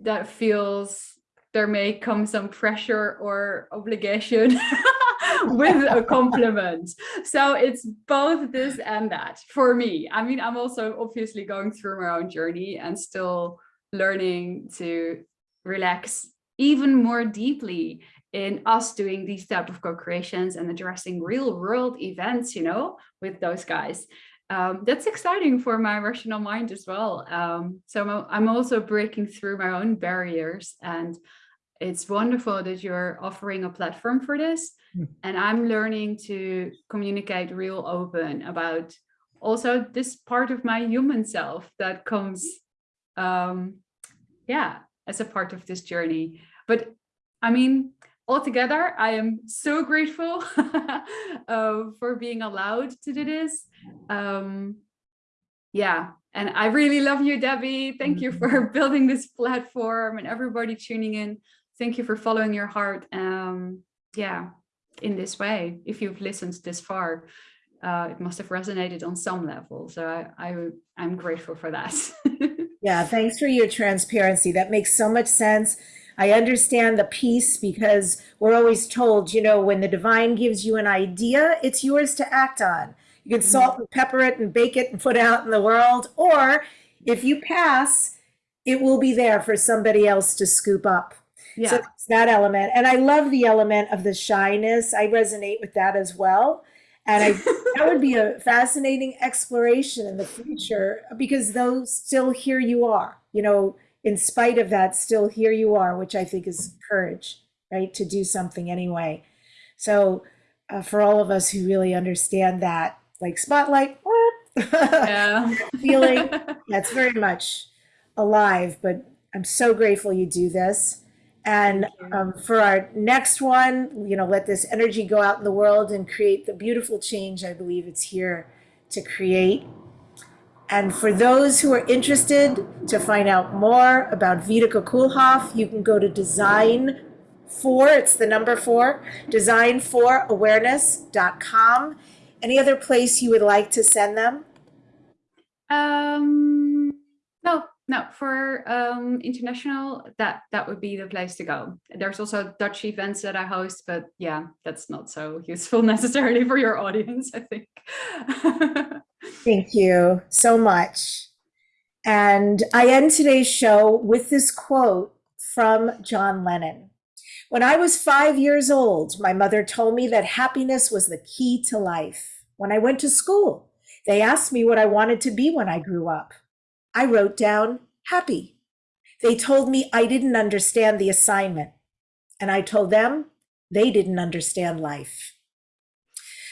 that feels there may come some pressure or obligation with a compliment. So it's both this and that for me. I mean i'm also obviously going through my own journey and still learning to relax even more deeply in us doing these type of co-creations and addressing real world events you know with those guys um, that's exciting for my rational mind as well. Um, so I'm, I'm also breaking through my own barriers and it's wonderful that you're offering a platform for this. Mm. And I'm learning to communicate real open about also this part of my human self that comes, um, yeah, as a part of this journey. But I mean, altogether, I am so grateful uh, for being allowed to do this. Um, yeah, and I really love you, Debbie. Thank you for building this platform and everybody tuning in. Thank you for following your heart. Um, yeah, in this way, if you've listened this far, uh, it must have resonated on some level. So I, I, I'm grateful for that. Yeah, thanks for your transparency. That makes so much sense. I understand the piece because we're always told, you know, when the divine gives you an idea, it's yours to act on. You can mm-hmm. salt and pepper it and bake it and put it out in the world. Or if you pass, it will be there for somebody else to scoop up. yeah. So it's that element. And I love the element of the shyness. I resonate with that as well. And I that would be a fascinating exploration in the future because those still here you are, you know, in spite of that, still here you are, which I think is courage, right? To do something anyway. So uh, for all of us who really understand that, like spotlight, yeah. feeling that's very much alive, but I'm so grateful you do this. And um, for our next one, you know, let this energy go out in the world and create the beautiful change I believe it's here to create. And for those who are interested to find out more about Vita Kulhoff, you can go to design four, it's the number four, designforawareness.com. Any other place you would like to send them? Um, no, no, for um, international, that that would be the place to go. There's also Dutch events that I host, but yeah, that's not so useful necessarily for your audience, I think. Thank you so much. And I end today's show with this quote from John Lennon. When I was five years old, my mother told me that happiness was the key to life. When I went to school, they asked me what I wanted to be when I grew up. I wrote down happy. They told me I didn't understand the assignment, and I told them they didn't understand life.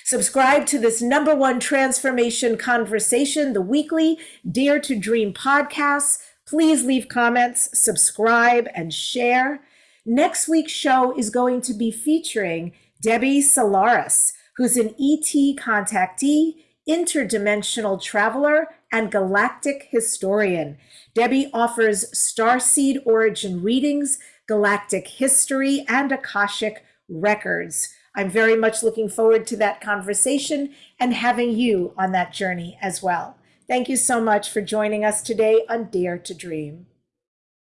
Subscribe to this number one transformation conversation, the weekly Dare to Dream podcast. Please leave comments, subscribe, and share. Next week's show is going to be featuring Debbie Solaris, who's an ET contactee, interdimensional traveler, and galactic historian. Debbie offers starseed origin readings, galactic history, and Akashic records. I'm very much looking forward to that conversation and having you on that journey as well. Thank you so much for joining us today on Dare to Dream.